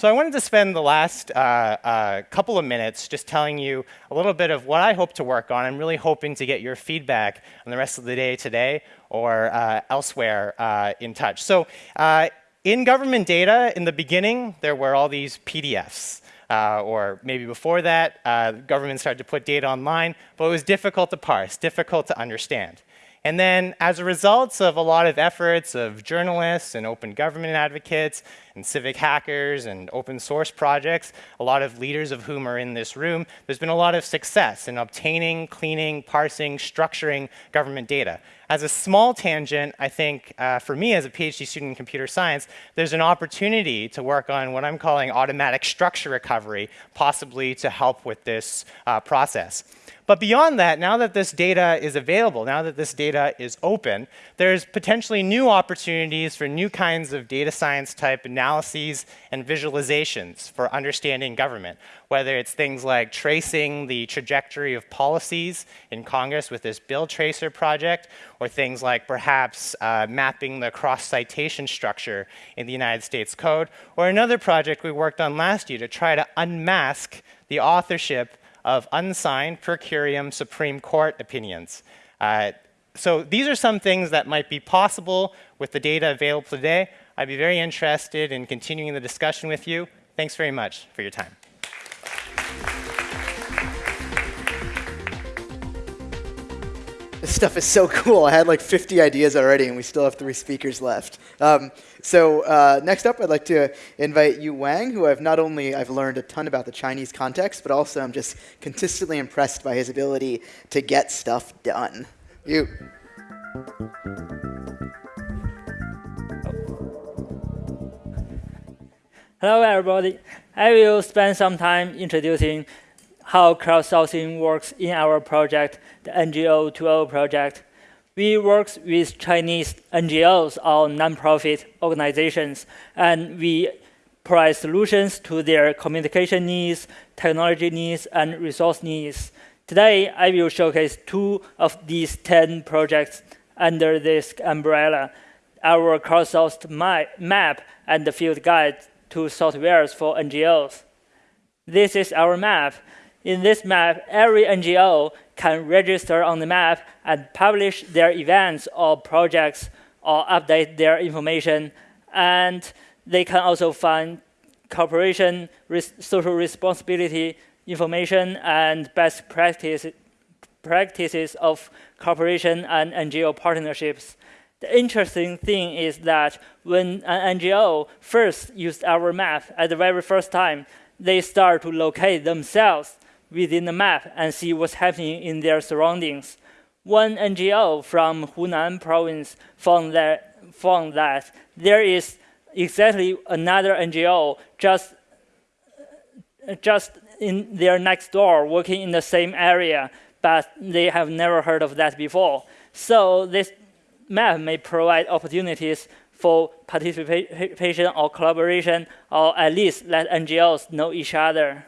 So I wanted to spend the last uh, uh, couple of minutes just telling you a little bit of what I hope to work on. I'm really hoping to get your feedback on the rest of the day today or uh, elsewhere uh, in touch. So uh, in government data, in the beginning, there were all these PDFs. Uh, or maybe before that, uh, government started to put data online, but it was difficult to parse, difficult to understand. And then as a result of a lot of efforts of journalists and open government advocates and civic hackers and open source projects, a lot of leaders of whom are in this room, there's been a lot of success in obtaining, cleaning, parsing, structuring government data. As a small tangent, I think uh, for me as a PhD student in computer science, there's an opportunity to work on what I'm calling automatic structure recovery, possibly to help with this uh, process. But beyond that, now that this data is available, now that this data is open, there's potentially new opportunities for new kinds of data science type analyses and visualizations for understanding government, whether it's things like tracing the trajectory of policies in Congress with this bill tracer project, or things like perhaps uh, mapping the cross-citation structure in the United States Code, or another project we worked on last year to try to unmask the authorship of unsigned per curiam Supreme Court opinions. Uh, so these are some things that might be possible with the data available today. I'd be very interested in continuing the discussion with you. Thanks very much for your time. This stuff is so cool. I had like 50 ideas already, and we still have three speakers left. Um, so uh, next up, I'd like to invite Yu Wang, who I've not only I've learned a ton about the Chinese context, but also I'm just consistently impressed by his ability to get stuff done. You. Hello, everybody. I will spend some time introducing how crowdsourcing works in our project, the NGO 2.0 project. We work with Chinese NGOs or nonprofit organizations, and we provide solutions to their communication needs, technology needs, and resource needs. Today, I will showcase two of these 10 projects under this umbrella, our crowdsourced map and the field guide to softwares for NGOs. This is our map. In this map, every NGO can register on the map and publish their events or projects or update their information. And they can also find cooperation, res social responsibility information, and best practice, practices of cooperation and NGO partnerships. The interesting thing is that when an NGO first used our map at the very first time, they start to locate themselves within the map and see what's happening in their surroundings. One NGO from Hunan province found that, found that there is exactly another NGO just, just in their next door working in the same area, but they have never heard of that before. So this map may provide opportunities for participation or collaboration, or at least let NGOs know each other.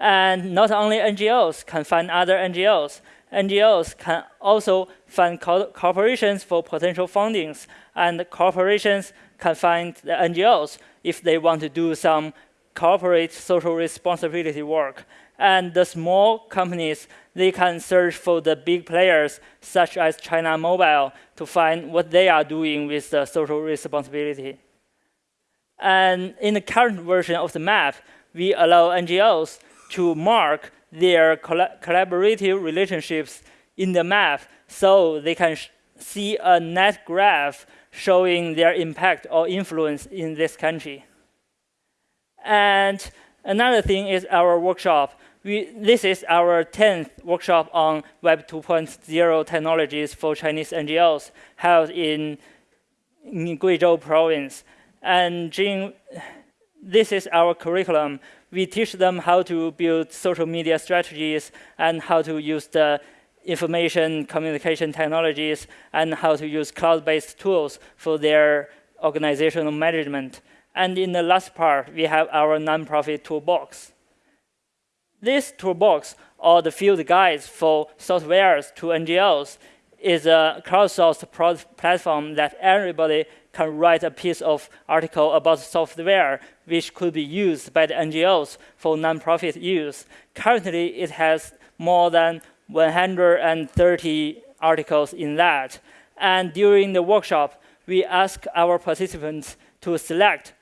And not only NGOs can find other NGOs, NGOs can also find co corporations for potential fundings, and corporations can find the NGOs if they want to do some corporate social responsibility work. And the small companies, they can search for the big players, such as China Mobile, to find what they are doing with the social responsibility. And in the current version of the map, we allow NGOs to mark their collaborative relationships in the map so they can see a net graph showing their impact or influence in this country. And another thing is our workshop. We, this is our 10th workshop on Web 2.0 technologies for Chinese NGOs held in, in Guizhou province. And Jing, this is our curriculum. We teach them how to build social media strategies and how to use the information communication technologies and how to use cloud-based tools for their organizational management. And in the last part, we have our nonprofit toolbox. This toolbox, or the field guides for softwares to NGOs, is a crowdsourced platform that everybody can write a piece of article about software which could be used by the NGOs for nonprofit use. Currently, it has more than 130 articles in that. And during the workshop, we ask our participants to select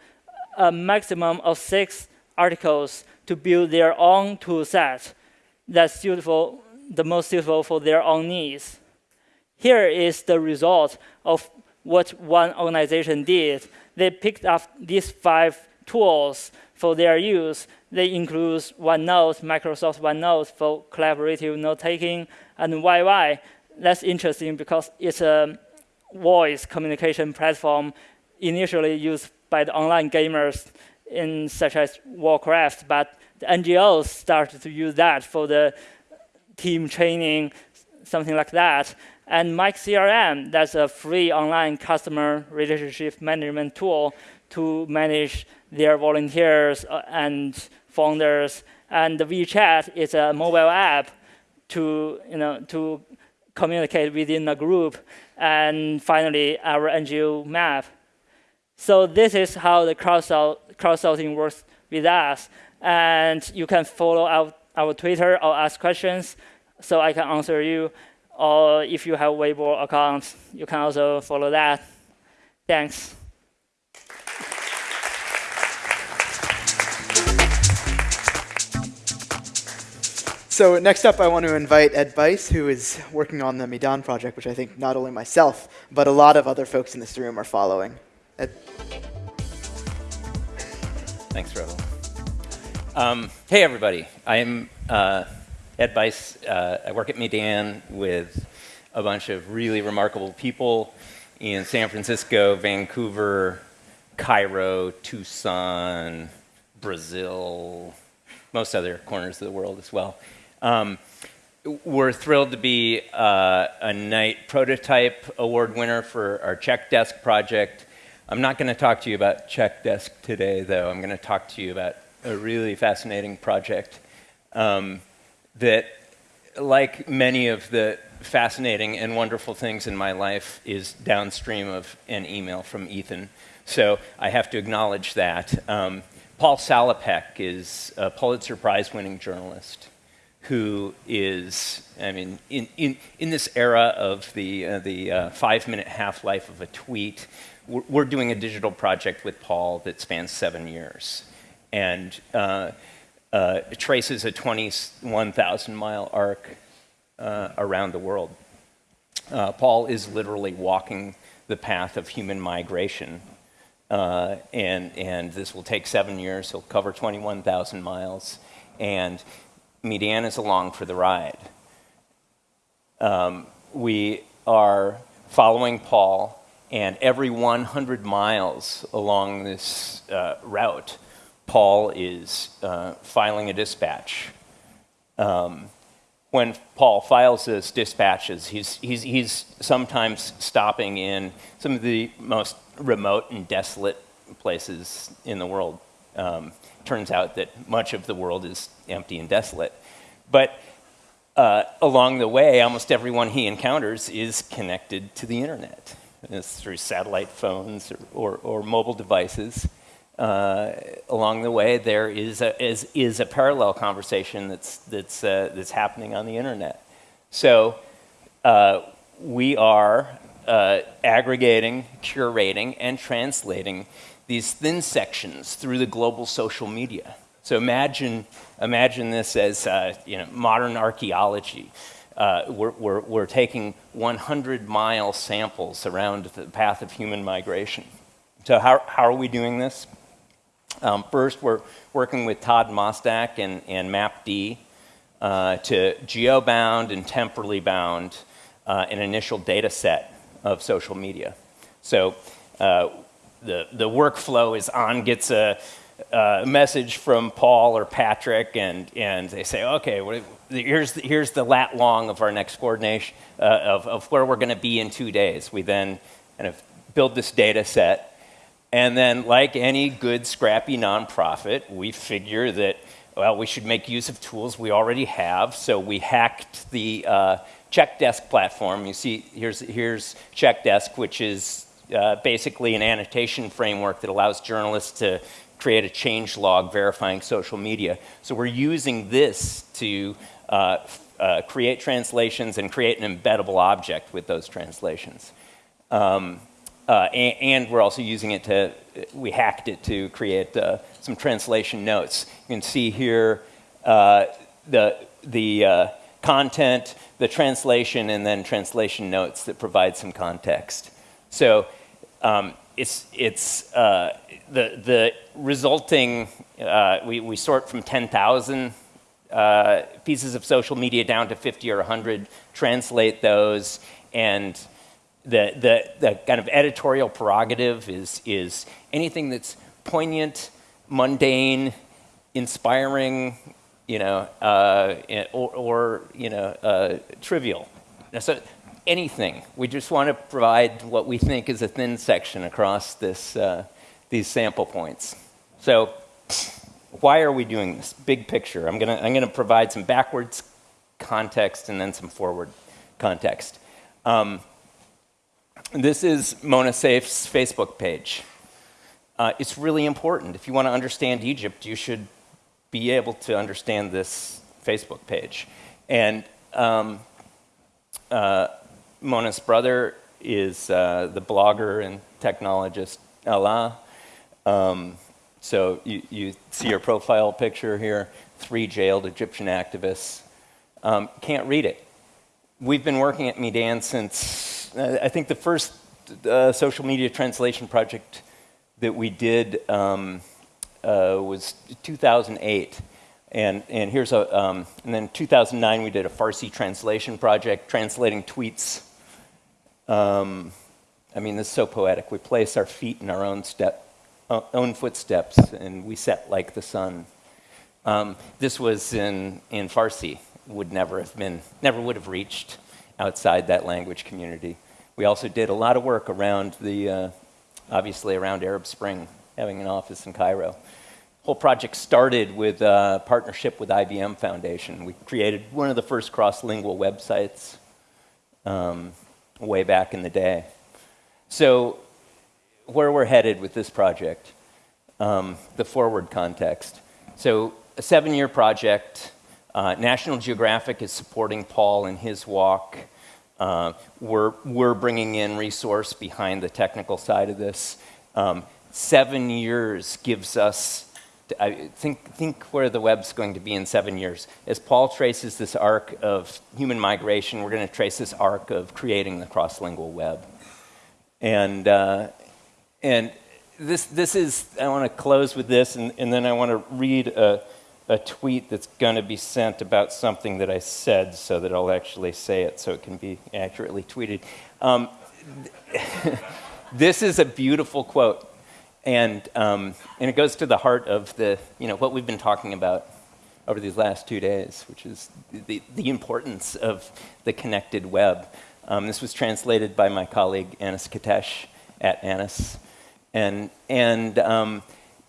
a maximum of six articles to build their own tool set that's suitable, the most suitable for their own needs. Here is the result of what one organization did. They picked up these five tools for their use. They include OneNote, Microsoft OneNote for collaborative note-taking, and YY. That's interesting because it's a voice communication platform initially used by the online gamers in such as Warcraft, but the NGOs started to use that for the team training, something like that. And Mike CRM, that's a free online customer relationship management tool to manage their volunteers uh, and founders. And the WeChat is a mobile app to, you know, to communicate within a group. And finally, our NGO map. So this is how the crowdsourcing works with us. And you can follow our, our Twitter or ask questions so I can answer you. Or if you have Weibo account, you can also follow that. Thanks. So next up, I want to invite Ed Bice, who is working on the Meedan project, which I think not only myself, but a lot of other folks in this room are following. Ed? Thanks, Rahul. Um, hey, everybody. I'm uh, Ed Bice. Uh, I work at Meedan with a bunch of really remarkable people in San Francisco, Vancouver, Cairo, Tucson, Brazil, most other corners of the world as well. Um, we're thrilled to be uh, a Knight Prototype Award winner for our Check Desk project. I'm not going to talk to you about Check Desk today, though. I'm going to talk to you about a really fascinating project um, that, like many of the fascinating and wonderful things in my life, is downstream of an email from Ethan. So I have to acknowledge that. Um, Paul Salopek is a Pulitzer Prize winning journalist who is, I mean, in, in, in this era of the, uh, the uh, five minute half life of a tweet, we're, we're, doing a digital project with Paul that spans seven years and uh, uh, traces a 21,000 mile arc uh, around the world. Uh, Paul is literally walking the path of human migration. Uh, and, and this will take seven years. He'll cover 21,000 miles. And Meedan is along for the ride. Um, we are following Paul, and every 100 miles along this uh, route, Paul is uh, filing a dispatch. Um, when Paul files his dispatches, he's, he's, he's sometimes stopping in some of the most remote and desolate places in the world. Um, turns out that much of the world is empty and desolate. But uh, along the way, almost everyone he encounters is connected to the internet. It's through satellite phones or, or, or mobile devices. Uh, along the way, there is a, is, is a parallel conversation that's, that's, uh, that's happening on the internet. So uh, we are uh, aggregating, curating, and translating these thin sections through the global social media. So imagine, imagine this as uh, you know, modern archaeology. Uh, we're, we're, we're taking 100 mile samples around the path of human migration. So how, how are we doing this? Um, first, we're working with Todd Mostak and, and MapD uh, to geo-bound and temporally bound uh, an initial data set of social media. So uh, the, the workflow is on gets a, a, message from Paul or Patrick, and, and they say, okay, what, here's, the, here's the lat long of our next coordination uh, of, of where we're going to be in two days. We then kind of build this data set, and then, like any good, scrappy nonprofit, we figure that, well, we should make use of tools we already have. So we hacked the uh, CheckDesk platform. You see, here's, here's CheckDesk, which is uh, basically an annotation framework that allows journalists to create a change log verifying social media. So we're using this to uh, uh, create translations and create an embeddable object with those translations. Um, uh, and, and, we're also using it to, we hacked it to create uh, some translation notes. You can see here uh, the, the uh, content, the translation, and then translation notes that provide some context. So um, it's, it's uh, the, the resulting, uh, we, we sort from 10,000 pieces of social media down to 50 or 100, translate those, and the, the, the kind of editorial prerogative is, is anything that's poignant, mundane, inspiring, you know, uh, or, or, you know, uh, trivial. So anything. We just want to provide what we think is a thin section across this, uh, these sample points. So why are we doing this? Big picture. I'm going to I'm gonna provide some backwards context and then some forward context. Um, this is Mona Seif's Facebook page. Uh, it's really important. If you want to understand Egypt, you should be able to understand this Facebook page. And um, uh, Mona's brother is uh, the blogger and technologist Alaa. Um, so you, you, see your profile picture here, three jailed Egyptian activists. Um, can't read it. We've been working at Meedan since I think the first uh, social media translation project that we did um, uh, was 2008. And, and here's a, um, and then 2009 we did a Farsi translation project, translating tweets. Um, I mean, this is so poetic. We place our feet in our own step, own footsteps, and we set like the sun. Um, this was in, in Farsi, would never have been, never would have reached outside that language community. We also did a lot of work around the, uh, obviously around Arab Spring, having an office in Cairo. whole project started with a partnership with IBM Foundation. We created one of the first cross-lingual websites um, way back in the day. So where we're headed with this project, um, the forward context. So a seven-year project, uh, National Geographic is supporting Paul in his walk. Uh, we're, we're bringing in resource behind the technical side of this. Um, seven years gives us, I think, think where the web's going to be in seven years. As Paul traces this arc of human migration, we're going to trace this arc of creating the cross-lingual web. And, uh, and this, this is, I want to close with this, and, and then I want to read a, a tweet that's going to be sent about something that I said so that I'll actually say it so it can be accurately tweeted. Um, this is a beautiful quote. and, um, and it goes to the heart of the, you know, what we've been talking about over these last two days, which is the, the importance of the connected web. Um, this was translated by my colleague Anis Katesh at Anis. And, and um,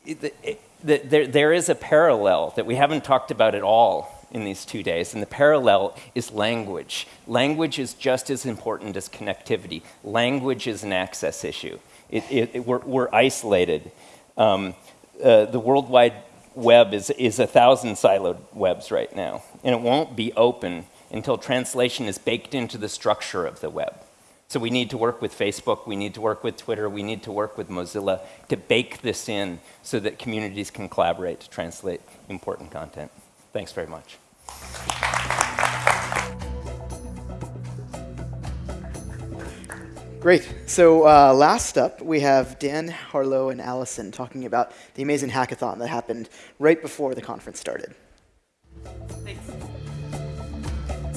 it, it, there, there is a parallel that we haven't talked about at all in these two days, and the parallel is language. Language is just as important as connectivity. Language is an access issue. It, it, we're, we're, isolated. Um, uh, the World Wide Web is, is a thousand siloed webs right now, and it won't be open until translation is baked into the structure of the web. So we need to work with Facebook, we need to work with Twitter, we need to work with Mozilla to bake this in so that communities can collaborate to translate important content. Thanks very much. Great. So uh, last up, we have Dan, Harlow, and Allison talking about the amazing hackathon that happened right before the conference started.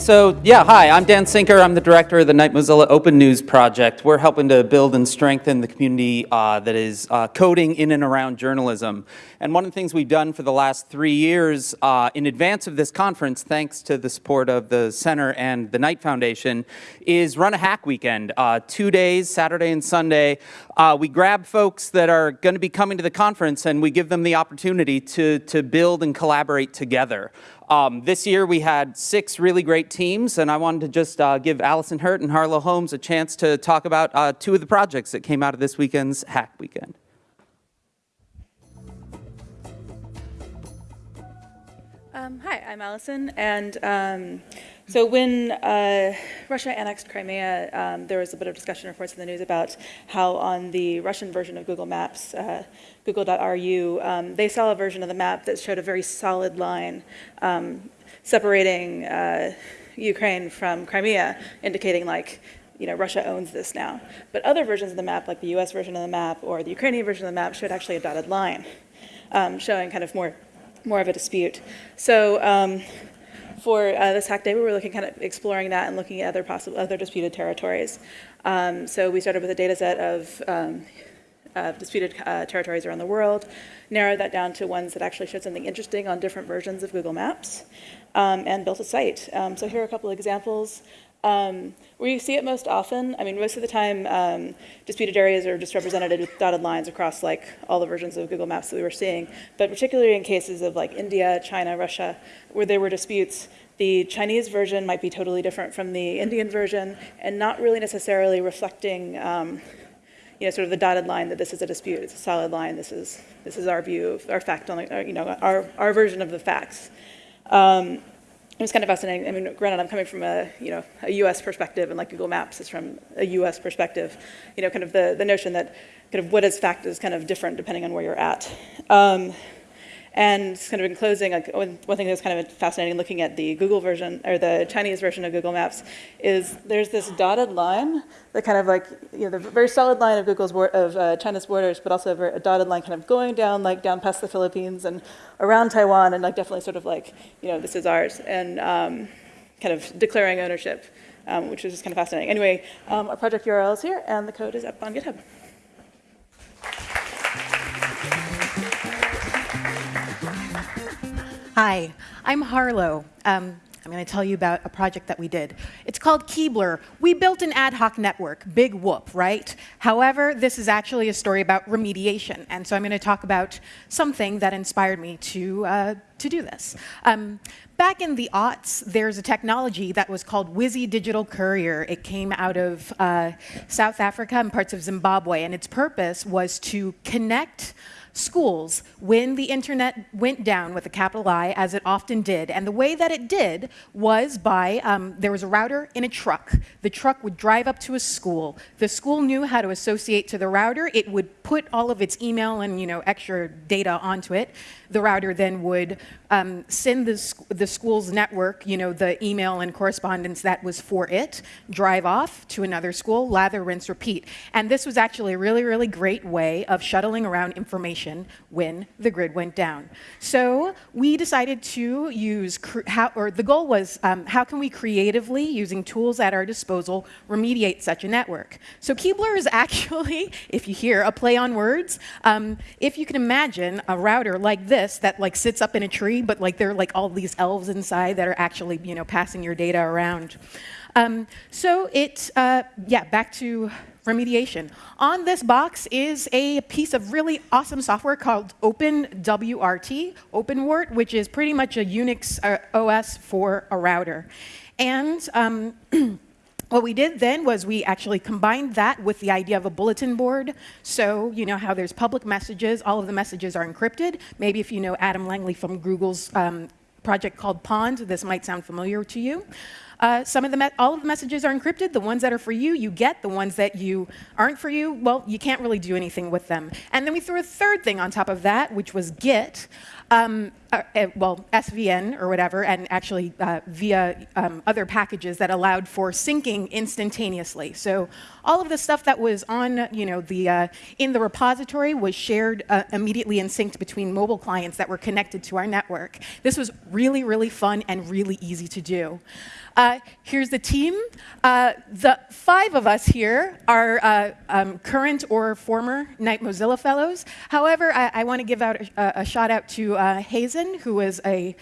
So yeah, hi, I'm Dan Sinker. I'm the director of the Knight Mozilla Open News Project. We're helping to build and strengthen the community uh, that is uh, coding in and around journalism. And one of the things we've done for the last three years uh, in advance of this conference, thanks to the support of the Center and the Knight Foundation, is run a hack weekend. Uh, two days, Saturday and Sunday. Uh, we grab folks that are going to be coming to the conference and we give them the opportunity to, to build and collaborate together. Um, this year we had six really great teams, and I wanted to just uh, give Allison Hurt and Harlo Holmes a chance to talk about uh, two of the projects that came out of this weekend's Hack Weekend. Um, hi, I'm Allison, and um, so when uh, Russia annexed Crimea, um, there was a bit of discussion reports in the news about how on the Russian version of Google Maps, uh, google.ru, um, they saw a version of the map that showed a very solid line um, separating uh, Ukraine from Crimea, indicating like, you know, Russia owns this now. But other versions of the map, like the US version of the map or the Ukrainian version of the map, showed actually a dotted line, um, showing kind of more, more of a dispute. So um, for uh, this hack day, we were looking kind of exploring that and looking at other possible other disputed territories. Um, so we started with a data set of um, uh, disputed uh, territories around the world, narrowed that down to ones that actually showed something interesting on different versions of Google Maps, um, and built a site. Um, so here are a couple of examples. Um, where you see it most often, I mean, most of the time, um, disputed areas are just represented with dotted lines across like all the versions of Google Maps that we were seeing. But particularly in cases of like India, China, Russia, where there were disputes, the Chinese version might be totally different from the Indian version and not really necessarily reflecting um, you know, sort of the dotted line that this is a dispute. It's a solid line. This is, this is our view, of our fact, on the, you know, our, our version of the facts. Um, it was kind of fascinating. I mean, granted, I'm coming from a, you know, a U.S. perspective, and like Google Maps is from a U.S. perspective. You know, kind of the, the notion that kind of what is fact is kind of different depending on where you're at. Um, and kind of in closing, like one, thing that's kind of fascinating looking at the Google version or the Chinese version of Google Maps is there's this dotted line that kind of like, you know, the very solid line of Google's of uh, China's borders, but also a, a dotted line kind of going down like down past the Philippines and around Taiwan and like definitely sort of like, you know, this is ours and um, kind of declaring ownership, um, which is just kind of fascinating. Anyway, um, our project URL is here and the code is up on GitHub. Hi, I'm Harlo. Um, I'm going to tell you about a project that we did. It's called Keebler. We built an ad hoc network, big whoop, right? However, this is actually a story about remediation, and so I'm going to talk about something that inspired me to, uh, to do this. Um, back in the aughts, there's a technology that was called Wizzy Digital Courier. It came out of uh, South Africa and parts of Zimbabwe, and its purpose was to connect schools when the internet went down with a capital I, as it often did. And the way that it did was by um, there was a router in a truck. The truck would drive up to a school. The school knew how to associate to the router. It would put all of its email and you know extra data onto it. The router then would um, send the, the school's network, you know, the email and correspondence that was for it, drive off to another school, lather, rinse, repeat. And this was actually a really, really great way of shuttling around information when the grid went down. So we decided to use, how, or the goal was, um, how can we creatively, using tools at our disposal, remediate such a network? So Keebler is actually, if you hear, a play on words. Um, if you can imagine a router like this that like sits up in a tree, but like there are like all these elves inside that are actually, you know, passing your data around. Um, so it, uh, yeah, back to remediation. On this box is a piece of really awesome software called OpenWRT, OpenWrt, which is pretty much a Unix uh, OS for a router. And um, what we did then was we actually combined that with the idea of a bulletin board. So you know how there's public messages, all of the messages are encrypted. Maybe if you know Adam Langley from Google's um, project called Pond, this might sound familiar to you. Uh, some of the all of the messages are encrypted. The ones that are for you, you get. The ones that you aren't for you, well, you can't really do anything with them. And then we threw a third thing on top of that, which was Git. Um, uh, uh, well, SVN or whatever, and actually uh, via um, other packages that allowed for syncing instantaneously. So all of the stuff that was on, you know, the uh, in the repository was shared uh, immediately and synced between mobile clients that were connected to our network. This was really, really fun and really easy to do. Uh, here's the team. The five of us here are um, current or former Knight Mozilla Fellows. However, I, I want to give out a, a, shout out to uh, Hazen, who is a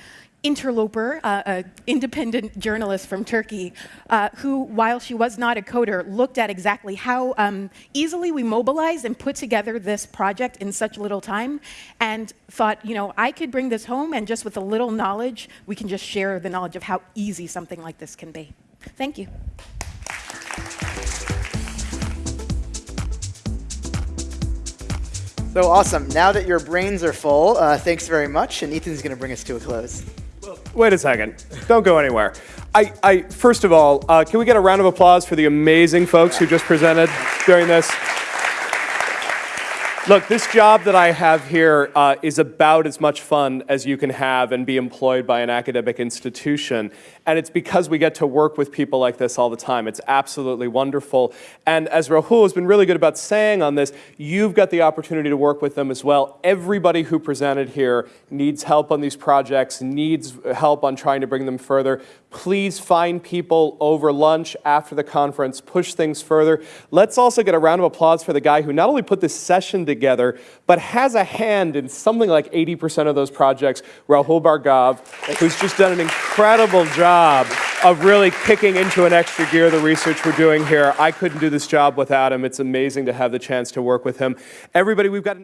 interloper, uh, an independent journalist from Turkey, uh, who, while she was not a coder, looked at exactly how um, easily we mobilized and put together this project in such little time, and thought, you know, I could bring this home, and just with a little knowledge, we can just share the knowledge of how easy something like this can be. Thank you. So awesome. Now that your brains are full, uh, thanks very much. And Ethan's going to bring us to a close. Wait a second. Don't go anywhere. I, I first of all, uh, can we get a round of applause for the amazing folks who just presented during this? Look, this job that I have here uh, is about as much fun as you can have and be employed by an academic institution. And it's because we get to work with people like this all the time. It's absolutely wonderful. And as Rahul has been really good about saying on this, you've got the opportunity to work with them as well. Everybody who presented here needs help on these projects, needs help on trying to bring them further. Please find people over lunch after the conference, push things further. Let's also get a round of applause for the guy who not only put this session together, but has a hand in something like 80% of those projects, Rahul Bhargava, who's just done an incredible job of really kicking into an extra gear the research we're doing here. I couldn't do this job without him. It's amazing to have the chance to work with him. Everybody, we've got an